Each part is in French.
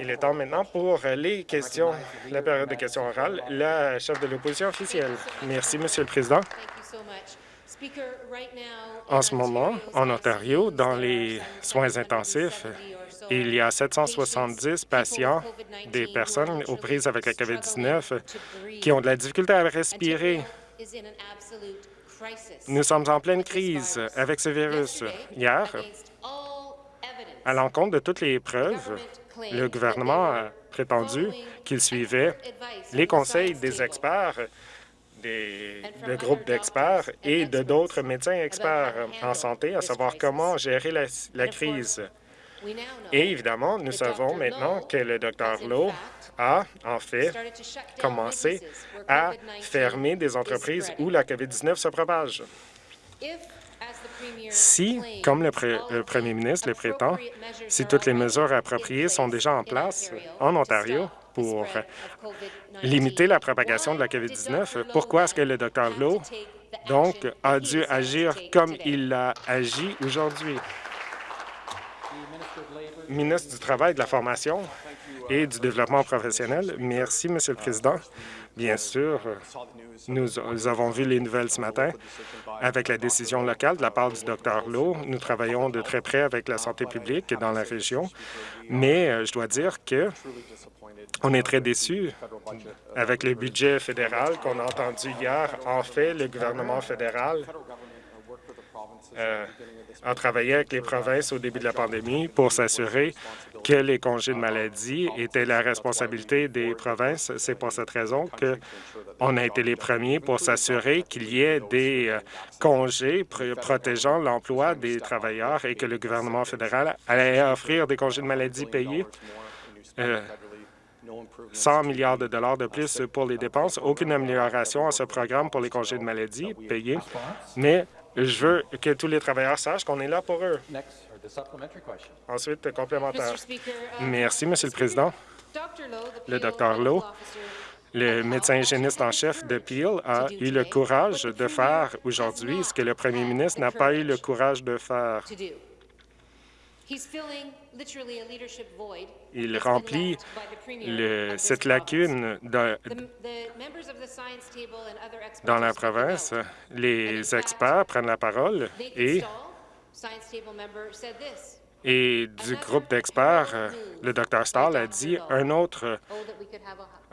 Il est temps maintenant pour les questions, la période de questions orales. La chef de l'opposition officielle. Merci, Monsieur le Président. En ce moment, en Ontario, dans les soins intensifs, il y a 770 patients, des personnes aux prises avec la COVID-19 qui ont de la difficulté à respirer. Nous sommes en pleine crise avec ce virus. Hier, à l'encontre de toutes les preuves, le gouvernement a prétendu qu'il suivait les conseils des experts, des, groupes d'experts et de d'autres médecins experts en santé, à savoir comment gérer la, crise. Et évidemment, nous savons maintenant que le Dr Lowe a, en fait, commencé à fermer des entreprises où la COVID-19 se propage. Si, comme le, premier ministre le prétend, si toutes les mesures appropriées sont déjà en place en Ontario pour limiter la propagation de la COVID-19, pourquoi est-ce que le Dr Lowe, donc, a dû agir comme il a agi aujourd'hui? Ministre du Travail, de la Formation et du Développement professionnel. Merci, Monsieur le Président. Bien sûr, nous, avons vu les nouvelles ce matin avec la décision locale de la part du Dr Lowe. Nous travaillons de très près avec la santé publique dans la région, mais euh, je dois dire que on est très déçus avec le budget fédéral qu'on a entendu hier. En fait, le gouvernement fédéral euh, a travaillé avec les provinces au début de la pandémie pour s'assurer que les congés de maladie étaient la responsabilité des provinces. C'est pour cette raison qu'on a été les premiers pour s'assurer qu'il y ait des euh, congés protégeant l'emploi des travailleurs et que le gouvernement fédéral allait offrir des congés de maladie payés. 100 euh, milliards de dollars de plus pour les dépenses, aucune amélioration à ce programme pour les congés de maladie payés, mais je veux que tous les travailleurs sachent qu'on est là pour eux. Ensuite, complémentaire. Uh, Merci, Monsieur le Président. Le Dr Lowe, le médecin hygiéniste en chef de Peel, a eu le courage de faire aujourd'hui ce que le premier ministre n'a pas eu le courage de faire. Il remplit cette lacune dans la province. Les experts prennent la parole et et du groupe d'experts, le Dr Stahl a dit un autre,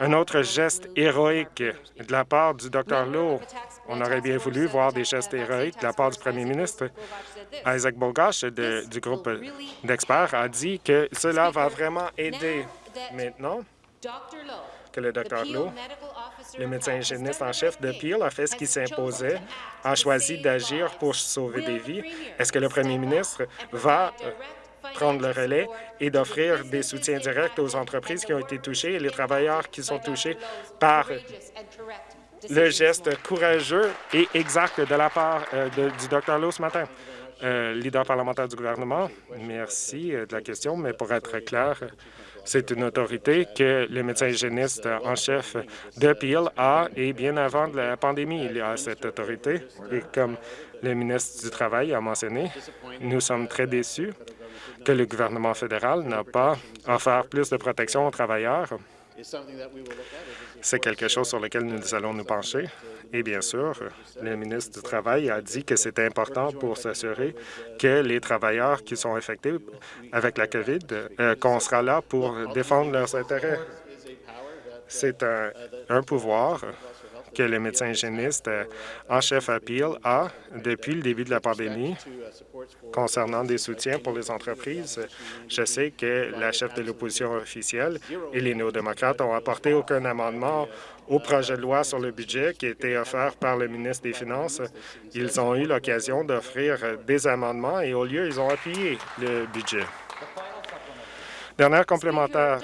un autre geste héroïque de la part du Dr Lowe. On aurait bien voulu voir des gestes héroïques de la part du premier ministre. Isaac Bogash du groupe d'experts a dit que cela va vraiment aider. Maintenant que le Dr Lowe le médecin hygiéniste en chef de Peel a fait ce qui s'imposait, a choisi d'agir pour sauver des vies. Est-ce que le premier ministre va euh, prendre le relais et d'offrir des soutiens directs aux entreprises qui ont été touchées et les travailleurs qui sont touchés par le geste courageux et exact de la part euh, du Dr Lowe ce matin. Euh, leader parlementaire du gouvernement, merci de la question, mais pour être clair, c'est une autorité que le médecin hygiéniste en chef de Peel a, et bien avant la pandémie, il a cette autorité. Et comme le ministre du Travail a mentionné, nous sommes très déçus que le gouvernement fédéral n'a pas offert plus de protection aux travailleurs. C'est quelque chose sur lequel nous allons nous pencher. Et bien sûr, le ministre du Travail a dit que c'était important pour s'assurer que les travailleurs qui sont infectés avec la COVID, euh, qu'on sera là pour défendre leurs intérêts. C'est un, pouvoir que le médecin hygiéniste euh, en chef à Peel a depuis le début de la pandémie concernant des soutiens pour les entreprises. Je sais que la chef de l'opposition officielle et les néo-démocrates ont apporté aucun amendement au projet de loi sur le budget qui a été offert par le ministre des Finances. Ils ont eu l'occasion d'offrir des amendements et au lieu, ils ont appuyé le budget. Dernière complémentaire,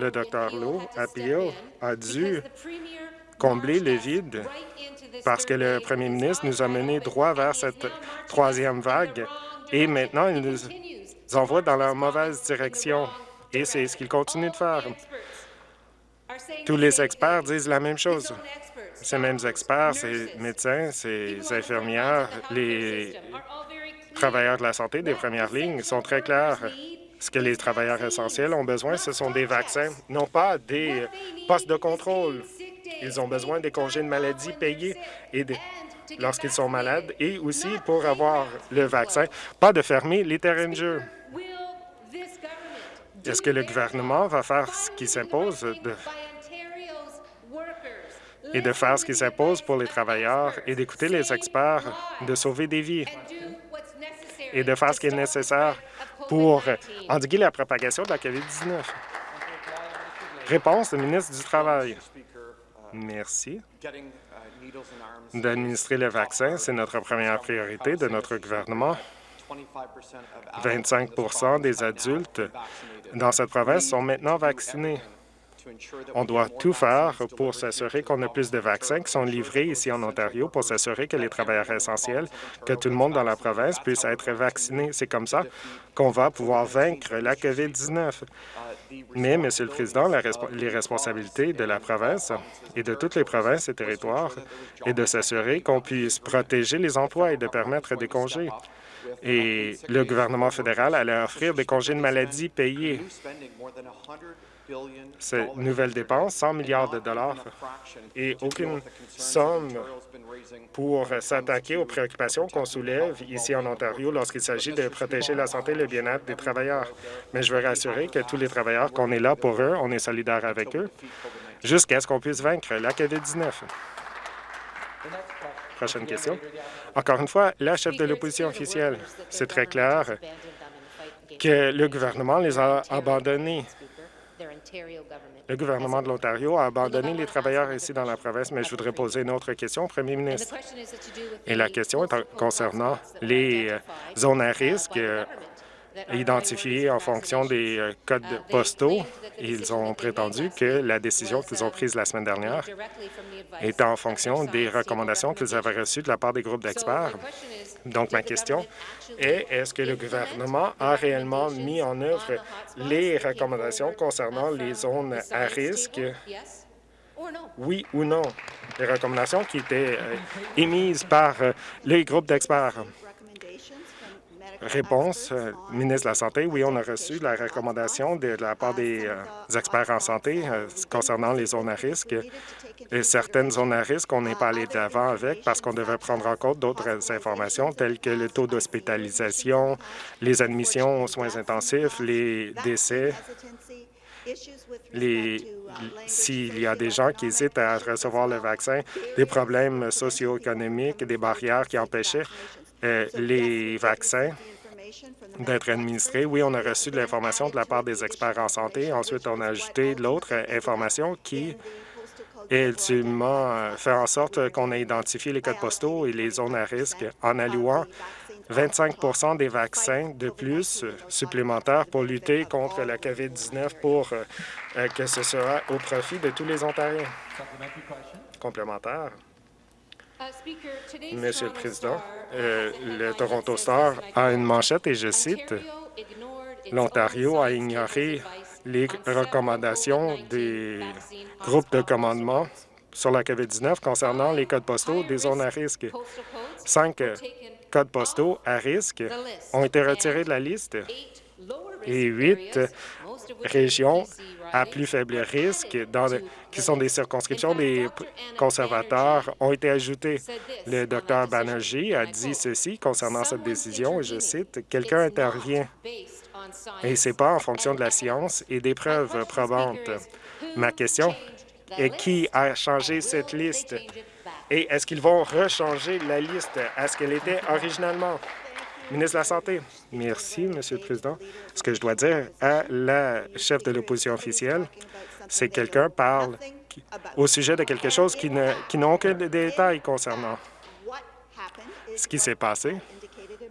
le Dr Lowe à Peel a dû combler le vide parce que le premier ministre nous a menés droit vers cette troisième vague et maintenant, il nous envoie dans la mauvaise direction. Et c'est ce qu'il continue de faire. Tous les experts disent la même chose. Ces mêmes experts, ces médecins, ces infirmières, les travailleurs de la santé des premières lignes sont très clairs. Ce que les travailleurs essentiels ont besoin, ce sont des vaccins, non pas des postes de contrôle. Ils ont besoin des congés de maladie payés lorsqu'ils sont malades et aussi pour avoir le vaccin, pas de fermer les terrains de jeu. Est-ce que le gouvernement va faire ce qui s'impose et de faire ce qui s'impose pour les travailleurs et d'écouter les experts, de sauver des vies et de faire ce qui est nécessaire pour endiguer la propagation de la COVID-19? Réponse du ministre du Travail. Merci. D'administrer le vaccin, c'est notre première priorité de notre gouvernement. 25% des adultes dans cette province sont maintenant vaccinés. On doit tout faire pour s'assurer qu'on a plus de vaccins qui sont livrés ici en Ontario pour s'assurer que les travailleurs essentiels, que tout le monde dans la province puisse être vacciné. C'est comme ça qu'on va pouvoir vaincre la COVID-19. Mais, Monsieur le Président, les responsabilités de la province et de toutes les provinces et territoires est de s'assurer qu'on puisse protéger les emplois et de permettre des congés et le gouvernement fédéral allait offrir des congés de maladie payés. Cette nouvelle dépense, 100 milliards de dollars, et aucune somme pour s'attaquer aux préoccupations qu'on soulève ici en Ontario lorsqu'il s'agit de protéger la santé et le bien-être des travailleurs. Mais je veux rassurer que tous les travailleurs, qu'on est là pour eux, on est solidaires avec eux, jusqu'à ce qu'on puisse vaincre la COVID-19. Prochaine question. Encore une fois, la chef de l'opposition officielle, c'est très clair que le gouvernement les a abandonnés. Le gouvernement de l'Ontario a abandonné les travailleurs ici dans la province, mais je voudrais poser une autre question au premier ministre. Et la question est concernant les euh, zones à risque euh, identifiés en fonction des euh, codes postaux. Ils ont prétendu que la décision qu'ils ont prise la semaine dernière était en fonction des recommandations qu'ils avaient reçues de la part des groupes d'experts. Donc, ma question est, est-ce que le gouvernement a réellement mis en œuvre les recommandations concernant les zones à risque? Oui ou non, les recommandations qui étaient euh, émises par euh, les groupes d'experts. Réponse, euh, ministre de la Santé, oui, on a reçu la recommandation de la part des euh, experts en santé euh, concernant les zones à risque. Et certaines zones à risque, on n'est pas allé de l'avant avec parce qu'on devait prendre en compte d'autres informations telles que le taux d'hospitalisation, les admissions aux soins intensifs, les décès, s'il y a des gens qui hésitent à recevoir le vaccin, des problèmes socio-économiques, des barrières qui empêchaient les vaccins d'être administré. Oui, on a reçu de l'information de la part des experts en santé. Ensuite, on a ajouté l'autre information qui ultimement euh, fait en sorte qu'on ait identifié les codes postaux et les zones à risque en allouant 25% des vaccins de plus supplémentaires pour lutter contre la COVID-19 pour euh, que ce soit au profit de tous les Ontariens. Complémentaire. Monsieur le Président, euh, le Toronto Star a une manchette et je cite, « L'Ontario a ignoré les recommandations des groupes de commandement sur la COVID-19 concernant les codes postaux des zones à risque. Cinq codes postaux à risque ont été retirés de la liste et huit régions à plus faible risque, qui sont des circonscriptions des conservateurs, ont été ajoutées. Le Dr Banerjee a dit ceci concernant cette décision, et je cite, « Quelqu'un intervient et ce n'est pas en fonction de la science et des preuves probantes. » Ma question est qui a changé cette liste? Et est-ce qu'ils vont rechanger la liste? À ce qu'elle était originalement? Ministre de la Santé. Merci, Monsieur le Président. Ce que je dois dire à la chef de l'opposition officielle, c'est que quelqu'un parle au sujet de quelque chose qui n'ont aucun détail concernant. Ce qui s'est passé,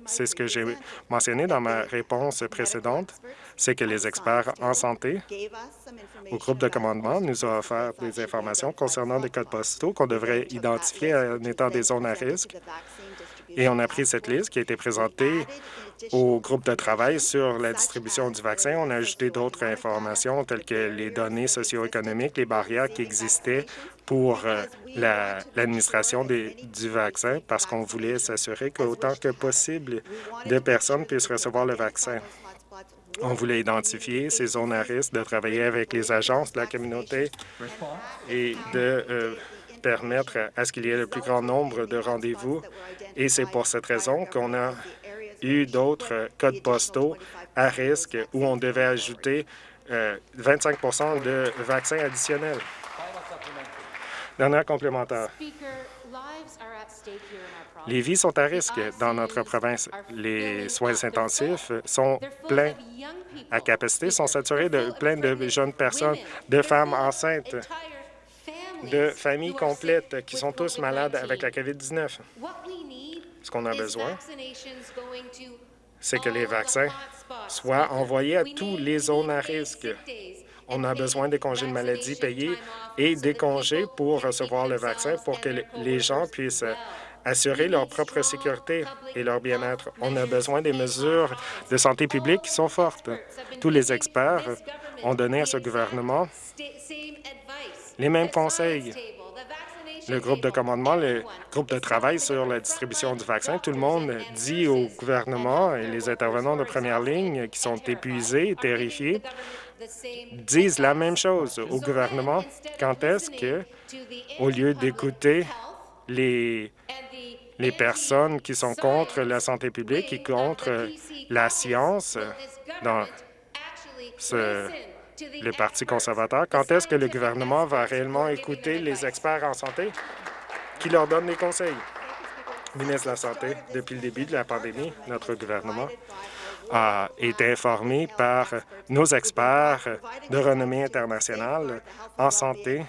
c'est ce que j'ai mentionné dans ma réponse précédente, c'est que les experts en santé au groupe de commandement nous ont offert des informations concernant des codes postaux qu'on devrait identifier en étant des zones à risque et on a pris cette liste qui a été présentée au groupe de travail sur la distribution du vaccin. On a ajouté d'autres informations telles que les données socio-économiques, les barrières qui existaient pour euh, l'administration du vaccin parce qu'on voulait s'assurer qu'autant que possible de personnes puissent recevoir le vaccin. On voulait identifier ces zones à risque, de travailler avec les agences de la communauté et de euh, permettre à ce qu'il y ait le plus grand nombre de rendez-vous. Et c'est pour cette raison qu'on a eu d'autres codes postaux à risque où on devait ajouter 25% euh, de vaccins additionnels. Dernière complémentaire. Les vies sont à risque dans notre province. Les soins intensifs sont pleins à capacité, sont saturés de plein de jeunes personnes, de femmes enceintes, de familles complètes qui sont tous malades avec la COVID-19. Ce qu'on a besoin, c'est que les vaccins soient envoyés à tous les zones à risque. On a besoin des congés de maladie payés et des congés pour recevoir le vaccin pour que les gens puissent assurer leur propre sécurité et leur bien-être. On a besoin des mesures de santé publique qui sont fortes. Tous les experts ont donné à ce gouvernement les mêmes conseils. le groupe de commandement, le groupe de travail sur la distribution du vaccin, tout le monde dit au gouvernement et les intervenants de première ligne qui sont épuisés, terrifiés, disent la même chose au gouvernement. Quand est-ce que, au lieu d'écouter les, les personnes qui sont contre la santé publique et contre la science dans ce le Parti conservateur. Quand est-ce que le gouvernement va réellement écouter les experts en santé qui leur donnent des conseils? Ministre de la Santé, depuis le début de la pandémie, notre gouvernement a été informé par nos experts de renommée internationale en santé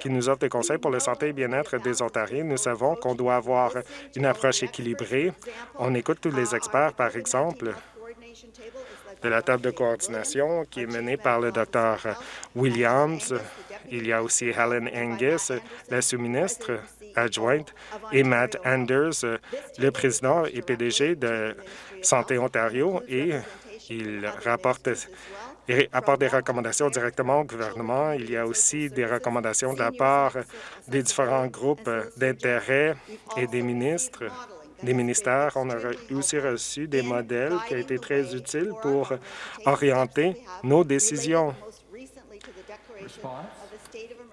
qui nous offrent des conseils pour la santé et bien-être des Ontariens. Nous savons qu'on doit avoir une approche équilibrée. On écoute tous les experts, par exemple, de la table de coordination qui est menée par le Dr Williams. Il y a aussi Helen Angus, la sous-ministre adjointe, et Matt Anders, le président et PDG de Santé Ontario, et il rapporte et apporte des recommandations directement au gouvernement. Il y a aussi des recommandations de la part des différents groupes d'intérêt et des ministres des ministères. On a aussi reçu des modèles qui ont été très utiles pour orienter nos décisions.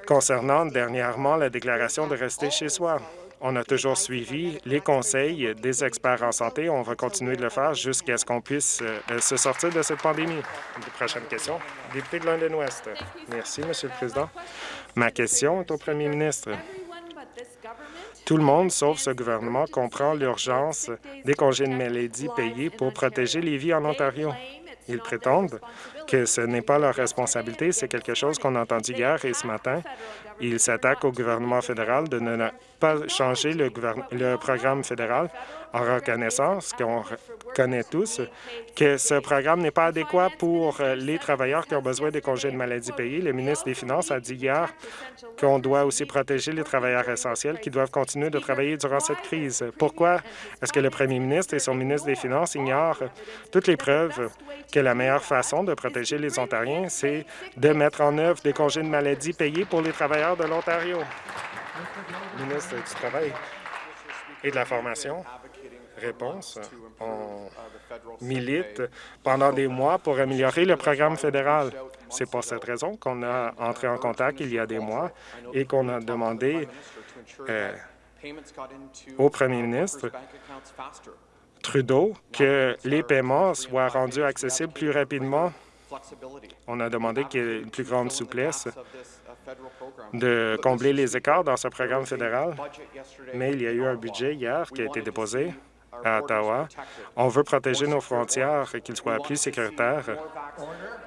Concernant dernièrement la déclaration de rester chez soi, on a toujours suivi les conseils des experts en santé. On va continuer de le faire jusqu'à ce qu'on puisse euh, se sortir de cette pandémie. Prochaine question. Député de London-Ouest. Merci, Monsieur le Président. Ma question est au premier ministre. Tout le monde, sauf ce gouvernement, comprend l'urgence des congés de maladie payés pour protéger les vies en Ontario. Ils prétendent que ce n'est pas leur responsabilité, c'est quelque chose qu'on a entendu hier et ce matin. Ils s'attaquent au gouvernement fédéral de ne pas changer le, le programme fédéral en reconnaissant, ce qu'on connaît tous, que ce programme n'est pas adéquat pour les travailleurs qui ont besoin des congés de maladie payés. Le ministre des Finances a dit hier qu'on doit aussi protéger les travailleurs essentiels qui doivent continuer de travailler durant cette crise. Pourquoi est-ce que le premier ministre et son ministre des Finances ignorent toutes les preuves que la meilleure façon de protéger les Ontariens, c'est de mettre en œuvre des congés de maladie payés pour les travailleurs de l'Ontario? Ministre du Travail et de la Formation réponse. On milite pendant des mois pour améliorer le programme fédéral. C'est pour cette raison qu'on a entré en contact il y a des mois et qu'on a demandé euh, au premier ministre Trudeau que les paiements soient rendus accessibles plus rapidement. On a demandé qu'il y ait une plus grande souplesse de combler les écarts dans ce programme fédéral, mais il y a eu un budget hier qui a été déposé à Ottawa. On veut protéger nos frontières et qu'ils soient plus sécuritaires.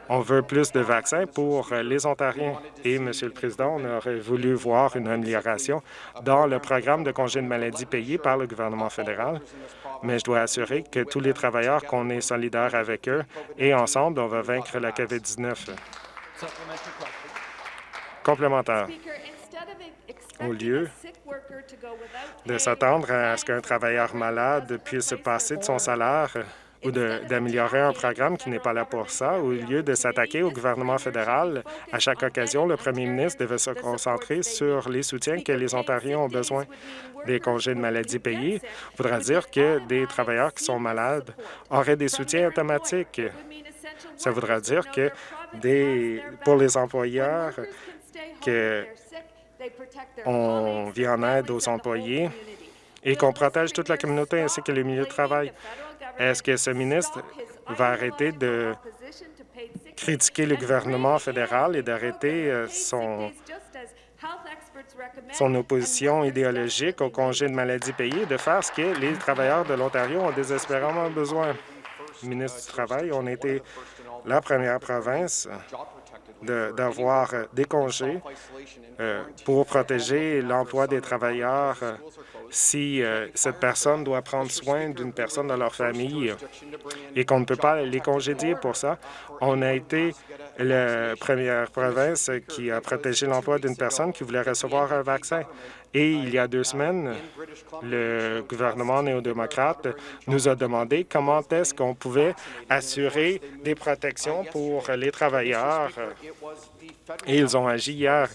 On veut plus de vaccins pour les Ontariens. Et, Monsieur le Président, on aurait voulu voir une amélioration dans le programme de congés de maladie payé par le gouvernement fédéral. Mais je dois assurer que tous les travailleurs, qu'on est solidaires avec eux et ensemble, on va vaincre la COVID-19. Complémentaire au lieu de s'attendre à ce qu'un travailleur malade puisse passer de son salaire ou d'améliorer un programme qui n'est pas là pour ça. Au lieu de s'attaquer au gouvernement fédéral, à chaque occasion, le premier ministre devait se concentrer sur les soutiens que les Ontariens ont besoin. Des congés de maladie payés voudra dire que des travailleurs qui sont malades auraient des soutiens automatiques. Ça voudra dire que des, pour les employeurs, qu'on vient en aide aux employés et qu'on protège toute la communauté ainsi que les milieux de travail. Est-ce que ce ministre va arrêter de critiquer le gouvernement fédéral et d'arrêter euh, son, son opposition idéologique au congé de maladie payé, de faire ce que les travailleurs de l'Ontario ont désespérément besoin. Ministre du Travail, on a été la première province d'avoir des congés euh, pour protéger l'emploi des travailleurs euh, si euh, cette personne doit prendre soin d'une personne dans leur famille et qu'on ne peut pas les congédier pour ça. On a été la première province qui a protégé l'emploi d'une personne qui voulait recevoir un vaccin. Et il y a deux semaines, le gouvernement néo-démocrate nous a demandé comment est-ce qu'on pouvait assurer des protections pour les travailleurs. Et ils ont agi hier,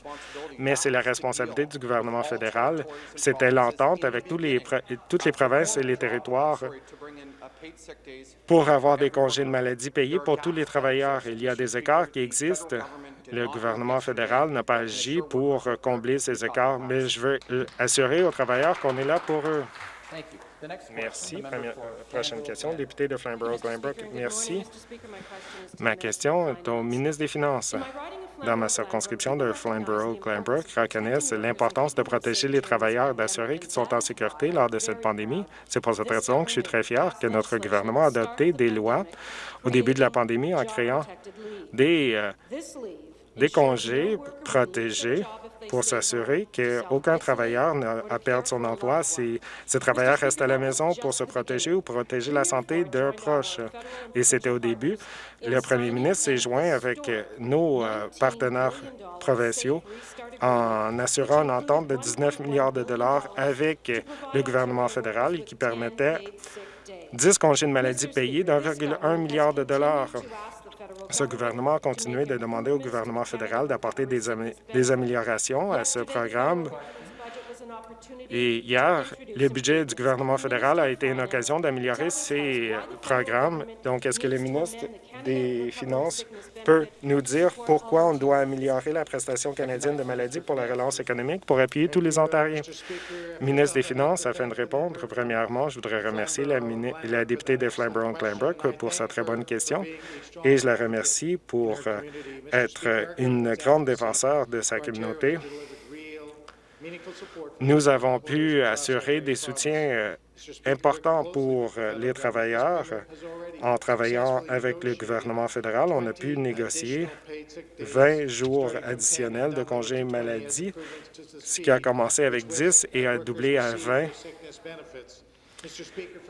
mais c'est la responsabilité du gouvernement fédéral. C'était l'entente avec tous les, toutes les provinces et les territoires pour avoir des congés de maladie payés pour tous les travailleurs. Il y a des écarts qui existent le gouvernement fédéral n'a pas agi pour combler ces écarts, mais je veux assurer aux travailleurs qu'on est là pour eux. Merci. prochaine question, député de Flamborough-Glanbrook. Merci. Ma question est au ministre des Finances. Dans ma circonscription de Flamborough-Glanbrook, reconnaissent l'importance de protéger les travailleurs, d'assurer qu'ils sont en sécurité lors de cette pandémie. C'est pour cette raison que je suis très fier que notre gouvernement a adopté des lois au début de la pandémie en créant des euh, des congés protégés pour s'assurer qu'aucun travailleur n'a à perdre son emploi si ce travailleur reste à la maison pour se protéger ou protéger la santé d'un proche. Et c'était au début. Le premier ministre s'est joint avec nos euh, partenaires provinciaux en assurant une entente de 19 milliards de dollars avec le gouvernement fédéral qui permettait 10 congés de maladie payés d'1,1 milliard de dollars. Ce gouvernement a continué de demander au gouvernement fédéral d'apporter des, améliorations à ce programme. Et hier, le budget du gouvernement fédéral a été une occasion d'améliorer ces programmes. Donc, est-ce que le ministre des Finances peut nous dire pourquoi on doit améliorer la prestation canadienne de maladie pour la relance économique pour appuyer tous les Ontariens? Ministre des Finances, afin de répondre, premièrement, je voudrais remercier la, députée de Flamborough-Glanbrook pour sa très bonne question et je la remercie pour euh, être une grande défenseur de sa communauté. Nous avons pu assurer des soutiens importants pour euh, les travailleurs. En travaillant avec le gouvernement fédéral, on a pu négocier 20 jours additionnels de congés maladie, ce qui a commencé avec 10 et a doublé à 20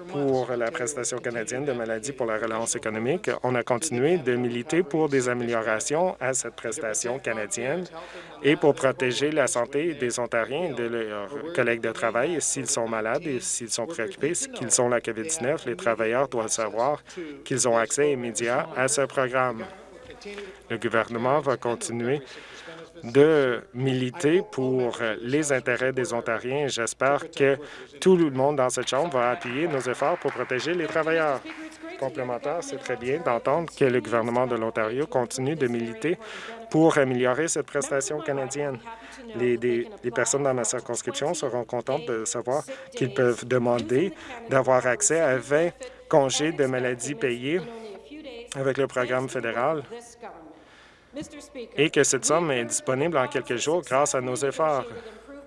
pour la prestation canadienne de maladie pour la relance économique, on a continué de militer pour des améliorations à cette prestation canadienne et pour protéger la santé des Ontariens et de leurs collègues de travail. S'ils sont malades et s'ils sont préoccupés, qu'ils ont la COVID-19, les travailleurs doivent savoir qu'ils ont accès immédiat à ce programme. Le gouvernement va continuer de militer pour les intérêts des Ontariens. J'espère que tout le monde dans cette Chambre va appuyer nos efforts pour protéger les travailleurs. Complémentaire, c'est très bien d'entendre que le gouvernement de l'Ontario continue de militer pour améliorer cette prestation canadienne. Les, personnes dans ma circonscription seront contentes de savoir qu'ils peuvent demander d'avoir accès à 20 congés de maladie payés avec le programme fédéral et que cette somme est disponible en quelques jours grâce à nos efforts.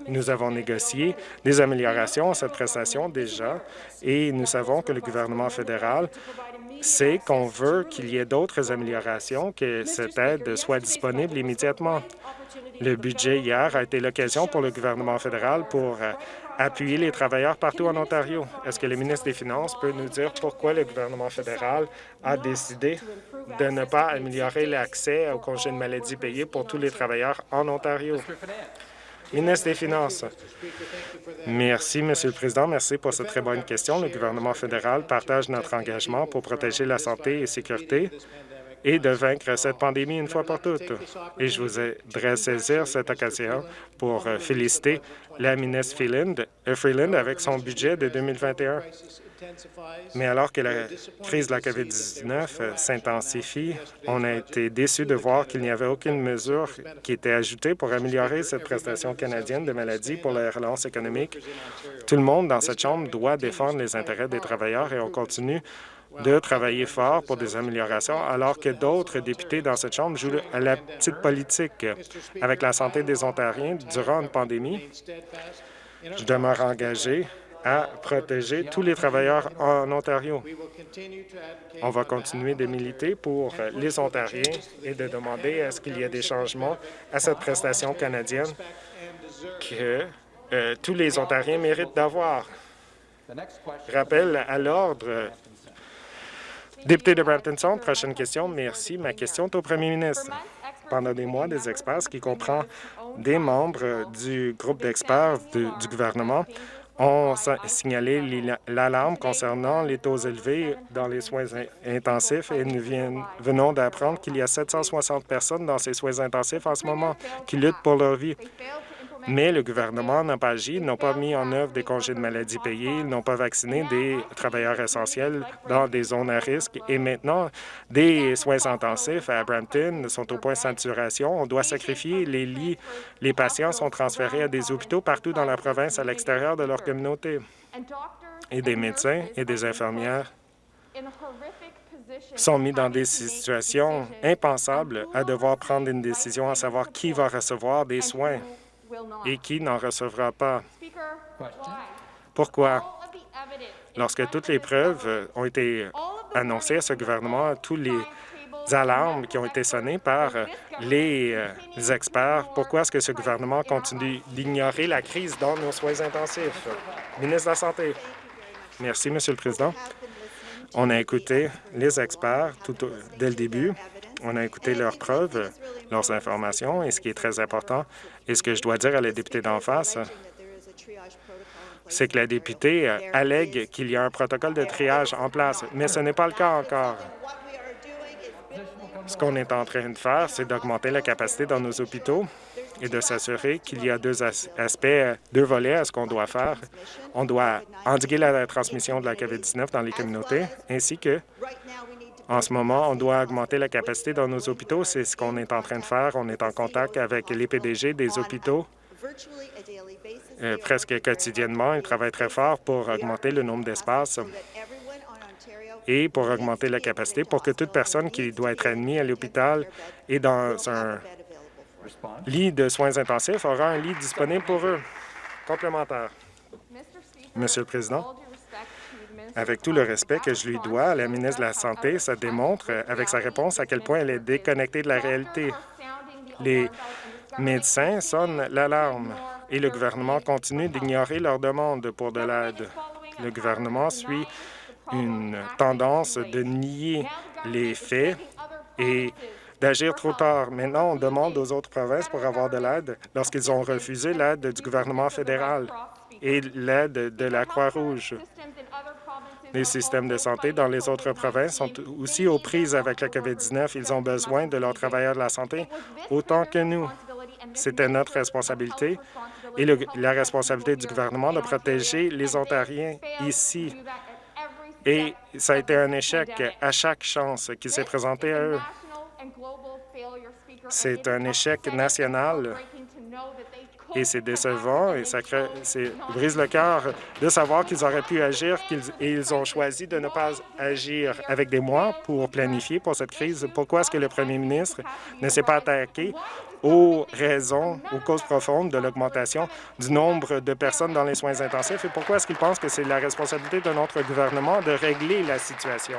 Nous avons négocié des améliorations à cette prestation déjà et nous savons que le gouvernement fédéral sait qu'on veut qu'il y ait d'autres améliorations, que cette aide soit disponible immédiatement. Le budget hier a été l'occasion pour le gouvernement fédéral pour appuyer les travailleurs partout en Ontario. Est-ce que le ministre des Finances peut nous dire pourquoi le gouvernement fédéral a décidé de ne pas améliorer l'accès aux congés de maladie payés pour tous les travailleurs en Ontario? Ministre des Finances. Merci, Monsieur le Président. Merci pour cette très bonne question. Le gouvernement fédéral partage notre engagement pour protéger la santé et la sécurité et de vaincre cette pandémie une fois pour toutes. Et je voudrais saisir cette occasion pour euh, féliciter la ministre euh, Freeland avec son budget de 2021. Mais alors que la crise de la COVID-19 euh, s'intensifie, on a été déçus de voir qu'il n'y avait aucune mesure qui était ajoutée pour améliorer cette prestation canadienne de maladie pour la relance économique. Tout le monde dans cette Chambre doit défendre les intérêts des travailleurs et on continue de travailler fort pour des améliorations, alors que d'autres députés dans cette Chambre jouent à la petite politique avec la santé des Ontariens durant une pandémie. Je demeure engagé à protéger tous les travailleurs en Ontario. On va continuer de militer pour les Ontariens et de demander à ce qu'il y ait des changements à cette prestation canadienne que euh, tous les Ontariens méritent d'avoir. Rappel à l'ordre Député de Brampton prochaine question. Merci. Ma question est au premier ministre. Pendant des mois, des experts, qui comprend des membres du groupe d'experts du gouvernement, ont signalé l'alarme concernant les taux élevés dans les soins intensifs et nous venons d'apprendre qu'il y a 760 personnes dans ces soins intensifs en ce moment qui luttent pour leur vie. Mais le gouvernement n'a pas agi, n'ont pas mis en œuvre des congés de maladie payés, ils n'ont pas vacciné des travailleurs essentiels dans des zones à risque. Et maintenant, des soins intensifs à Brampton sont au point de saturation. On doit sacrifier les lits. Les patients sont transférés à des hôpitaux partout dans la province à l'extérieur de leur communauté. Et des médecins et des infirmières sont mis dans des situations impensables à devoir prendre une décision à savoir qui va recevoir des soins et qui n'en recevra pas. Pourquoi? Lorsque toutes les preuves ont été annoncées à ce gouvernement, tous les alarmes qui ont été sonnées par les, euh, experts, pourquoi est-ce que ce gouvernement continue d'ignorer la crise dans nos soins intensifs? Ministre de la Santé. Merci, Monsieur le Président. On a écouté les experts tout dès le début. On a écouté leurs preuves, leurs informations, et ce qui est très important, et ce que je dois dire à la députée d'en face, c'est que la députée allègue qu'il y a un protocole de triage en place, mais ce n'est pas le cas encore. Ce qu'on est en train de faire, c'est d'augmenter la capacité dans nos hôpitaux et de s'assurer qu'il y a deux aspects, deux volets à ce qu'on doit faire. On doit endiguer la transmission de la COVID-19 dans les communautés, ainsi que en ce moment, on doit augmenter la capacité dans nos hôpitaux. C'est ce qu'on est en train de faire. On est en contact avec les PDG des hôpitaux euh, presque quotidiennement. Ils travaillent très fort pour augmenter le nombre d'espaces et pour augmenter la capacité pour que toute personne qui doit être admise à l'hôpital et dans un lit de soins intensifs aura un lit disponible pour eux. Complémentaire. Monsieur le Président, avec tout le respect que je lui dois, la ministre de la Santé, ça démontre euh, avec sa réponse à quel point elle est déconnectée de la réalité. Les médecins sonnent l'alarme et le gouvernement continue d'ignorer leurs demandes pour de l'aide. Le gouvernement suit une tendance de nier les faits et d'agir trop tard. Maintenant, on demande aux autres provinces pour avoir de l'aide lorsqu'ils ont refusé l'aide du gouvernement fédéral et l'aide de la Croix-Rouge. Les systèmes de santé dans les autres provinces sont aussi aux prises avec la COVID-19. Ils ont besoin de leurs travailleurs de la santé autant que nous. C'était notre responsabilité et la responsabilité du gouvernement de protéger les Ontariens ici. Et ça a été un échec à chaque chance qui s'est présentée à eux. C'est un échec national et c'est décevant et ça brise le cœur de savoir qu'ils auraient pu agir et ils ont choisi de ne pas agir avec des mois pour planifier pour cette crise. Pourquoi est-ce que le premier ministre ne s'est pas attaqué aux raisons, aux causes profondes de l'augmentation du nombre de personnes dans les soins intensifs? Et pourquoi est-ce qu'il pense que c'est la responsabilité de notre gouvernement de régler la situation?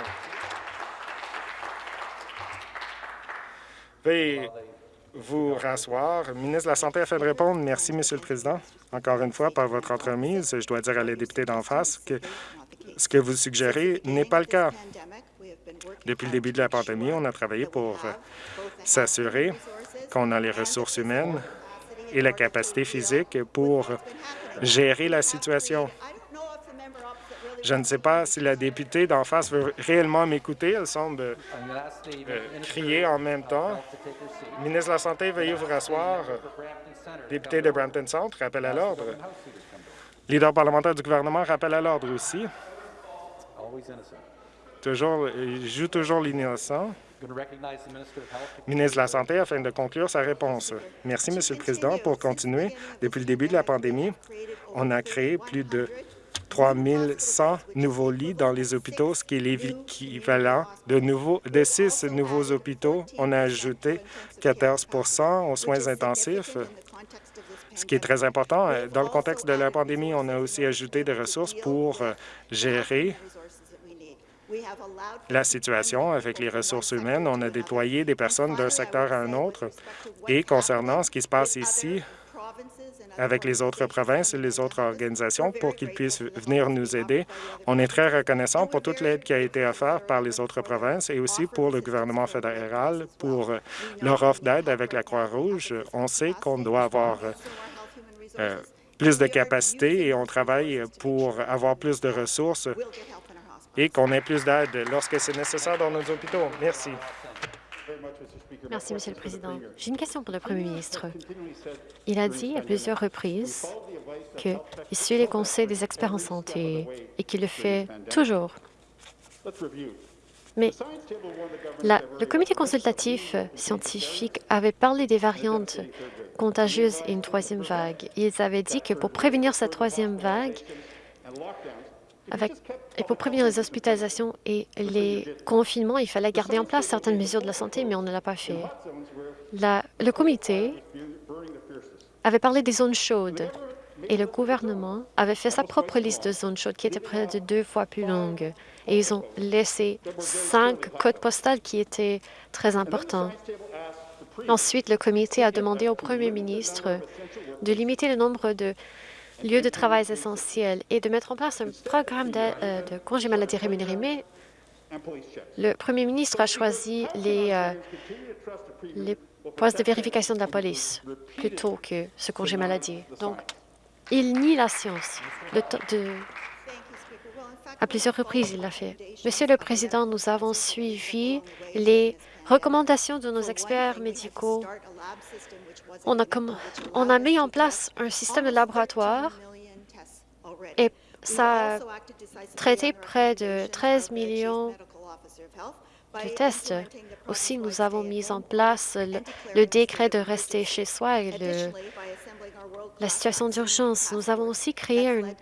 Vous rasseoir. Ministre de la Santé a fait de répondre. Merci, Monsieur le Président. Encore une fois, par votre entremise, je dois dire à les députés d'en face que ce que vous suggérez n'est pas le cas. Depuis le début de la pandémie, on a travaillé pour s'assurer qu'on a les ressources humaines et la capacité physique pour gérer la situation. Je ne sais pas si la députée d'en face veut réellement m'écouter. Elle semble euh, crier en même temps. Ministre de la Santé, veuillez vous rasseoir. Député de Brampton Centre, rappel à l'ordre. Leader parlementaire du gouvernement, rappelle à l'ordre aussi. Toujours, il joue toujours l'innocent. Ministre de la Santé, afin de conclure sa réponse. Merci, Monsieur le Président. Pour continuer, depuis le début de la pandémie, on a créé plus de 3 100 nouveaux lits dans les hôpitaux, ce qui est l'équivalent de, de six nouveaux hôpitaux. On a ajouté 14% aux soins intensifs, ce qui est très important. Dans le contexte de la pandémie, on a aussi ajouté des ressources pour euh, gérer la situation avec les ressources humaines. On a déployé des personnes d'un secteur à un autre. Et concernant ce qui se passe ici, avec les autres provinces et les autres organisations pour qu'ils puissent venir nous aider. On est très reconnaissant pour toute l'aide qui a été offerte par les autres provinces et aussi pour le gouvernement fédéral pour leur offre d'aide avec la Croix-Rouge. On sait qu'on doit avoir euh, plus de capacités et on travaille pour avoir plus de ressources et qu'on ait plus d'aide lorsque c'est nécessaire dans nos hôpitaux. Merci. Merci, Monsieur le Président. J'ai une question pour le Premier ministre. Il a dit à plusieurs reprises qu'il suit les conseils des experts en santé et qu'il le fait toujours. Mais le comité consultatif scientifique avait parlé des variantes contagieuses et une troisième vague. Ils avaient dit que pour prévenir cette troisième vague, et pour prévenir les hospitalisations et les confinements, il fallait garder en place certaines mesures de la santé, mais on ne l'a pas fait. le comité avait parlé des zones chaudes et le gouvernement avait fait sa propre liste de zones chaudes qui était près de deux fois plus longue. Et ils ont laissé cinq codes postales qui étaient très importants. Ensuite, le comité a demandé au premier ministre de limiter le nombre de lieux de travail essentiels et de mettre en place un programme de, euh, congés maladie rémunérés. Mais le premier ministre a choisi les, euh, postes de vérification de la police plutôt que ce congé maladie. Donc, il nie la science. de, à plusieurs reprises, il l'a fait. Monsieur le Président, nous avons suivi les recommandations de nos experts médicaux on a, on a mis en place un système de laboratoire et ça a traité près de 13 millions de tests. Aussi, nous avons mis en place le, décret de rester chez soi et la situation d'urgence. Nous avons aussi créé un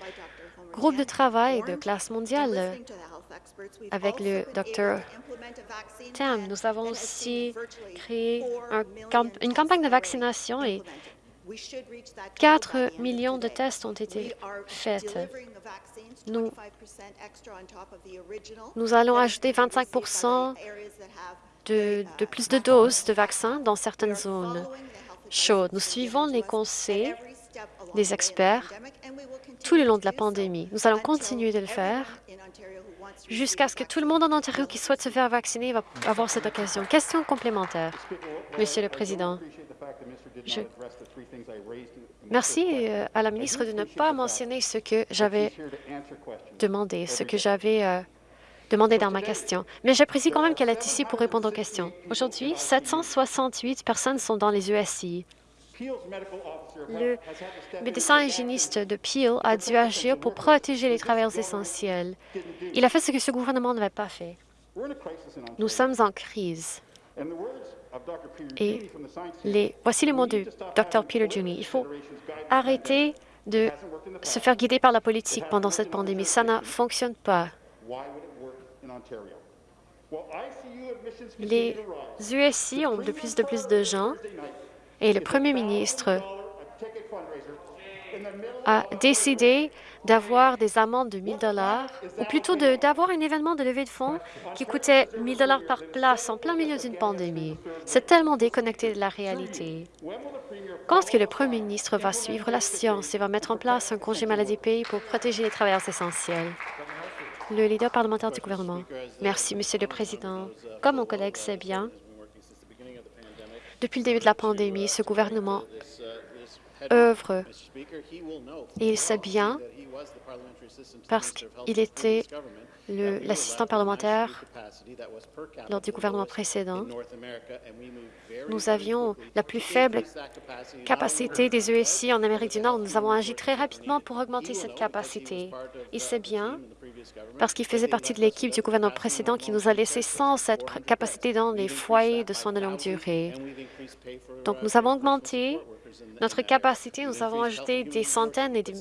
groupe de travail de classe mondiale avec le docteur Tam. Nous avons aussi créé une campagne de vaccination et 4 millions de tests ont été faits. Nous, nous allons ajouter 25 de, de plus de doses de vaccins dans certaines zones chaudes. Nous suivons les conseils des experts tout le long de la pandémie. Nous allons continuer de le faire jusqu'à ce que tout le monde en Ontario qui souhaite se faire vacciner va avoir cette occasion. Question complémentaire, Monsieur le Président. Merci euh, à la ministre de ne pas mentionner ce que j'avais demandé, ce que j'avais euh, demandé dans ma question. Mais j'apprécie quand même qu'elle est ici pour répondre aux questions. Aujourd'hui, 768 personnes sont dans les USI. Le médecin hygiéniste de Peel a dû agir pour protéger les travailleurs essentiels. Il a fait ce que ce gouvernement n'avait pas fait. Nous sommes en crise. Et les, voici les mots du Dr. Peter Juni. Il faut arrêter de se faire guider par la politique pendant cette pandémie. Ça ne fonctionne pas. Les USI ont de plus de plus de gens et le premier ministre a décidé d'avoir des amendes de 1 dollars, ou plutôt d'avoir un événement de levée de fonds qui coûtait 1 dollars par place en plein milieu d'une pandémie. C'est tellement déconnecté de la réalité. Quand est-ce que le premier ministre va suivre la science et va mettre en place un congé maladie pays pour protéger les travailleurs essentiels? Le leader parlementaire du gouvernement. Merci, Monsieur le Président. Comme mon collègue sait bien, depuis le début de la pandémie, ce gouvernement œuvre. Et il sait bien, parce qu'il était l'assistant parlementaire lors du gouvernement précédent. Nous avions la plus faible capacité des ESI en Amérique du Nord. Nous avons agi très rapidement pour augmenter cette capacité. Il sait bien, parce qu'il faisait partie de l'équipe du gouvernement précédent qui nous a laissé sans cette capacité dans les foyers de soins de longue durée. Donc, nous avons augmenté notre capacité. Nous avons ajouté des centaines et des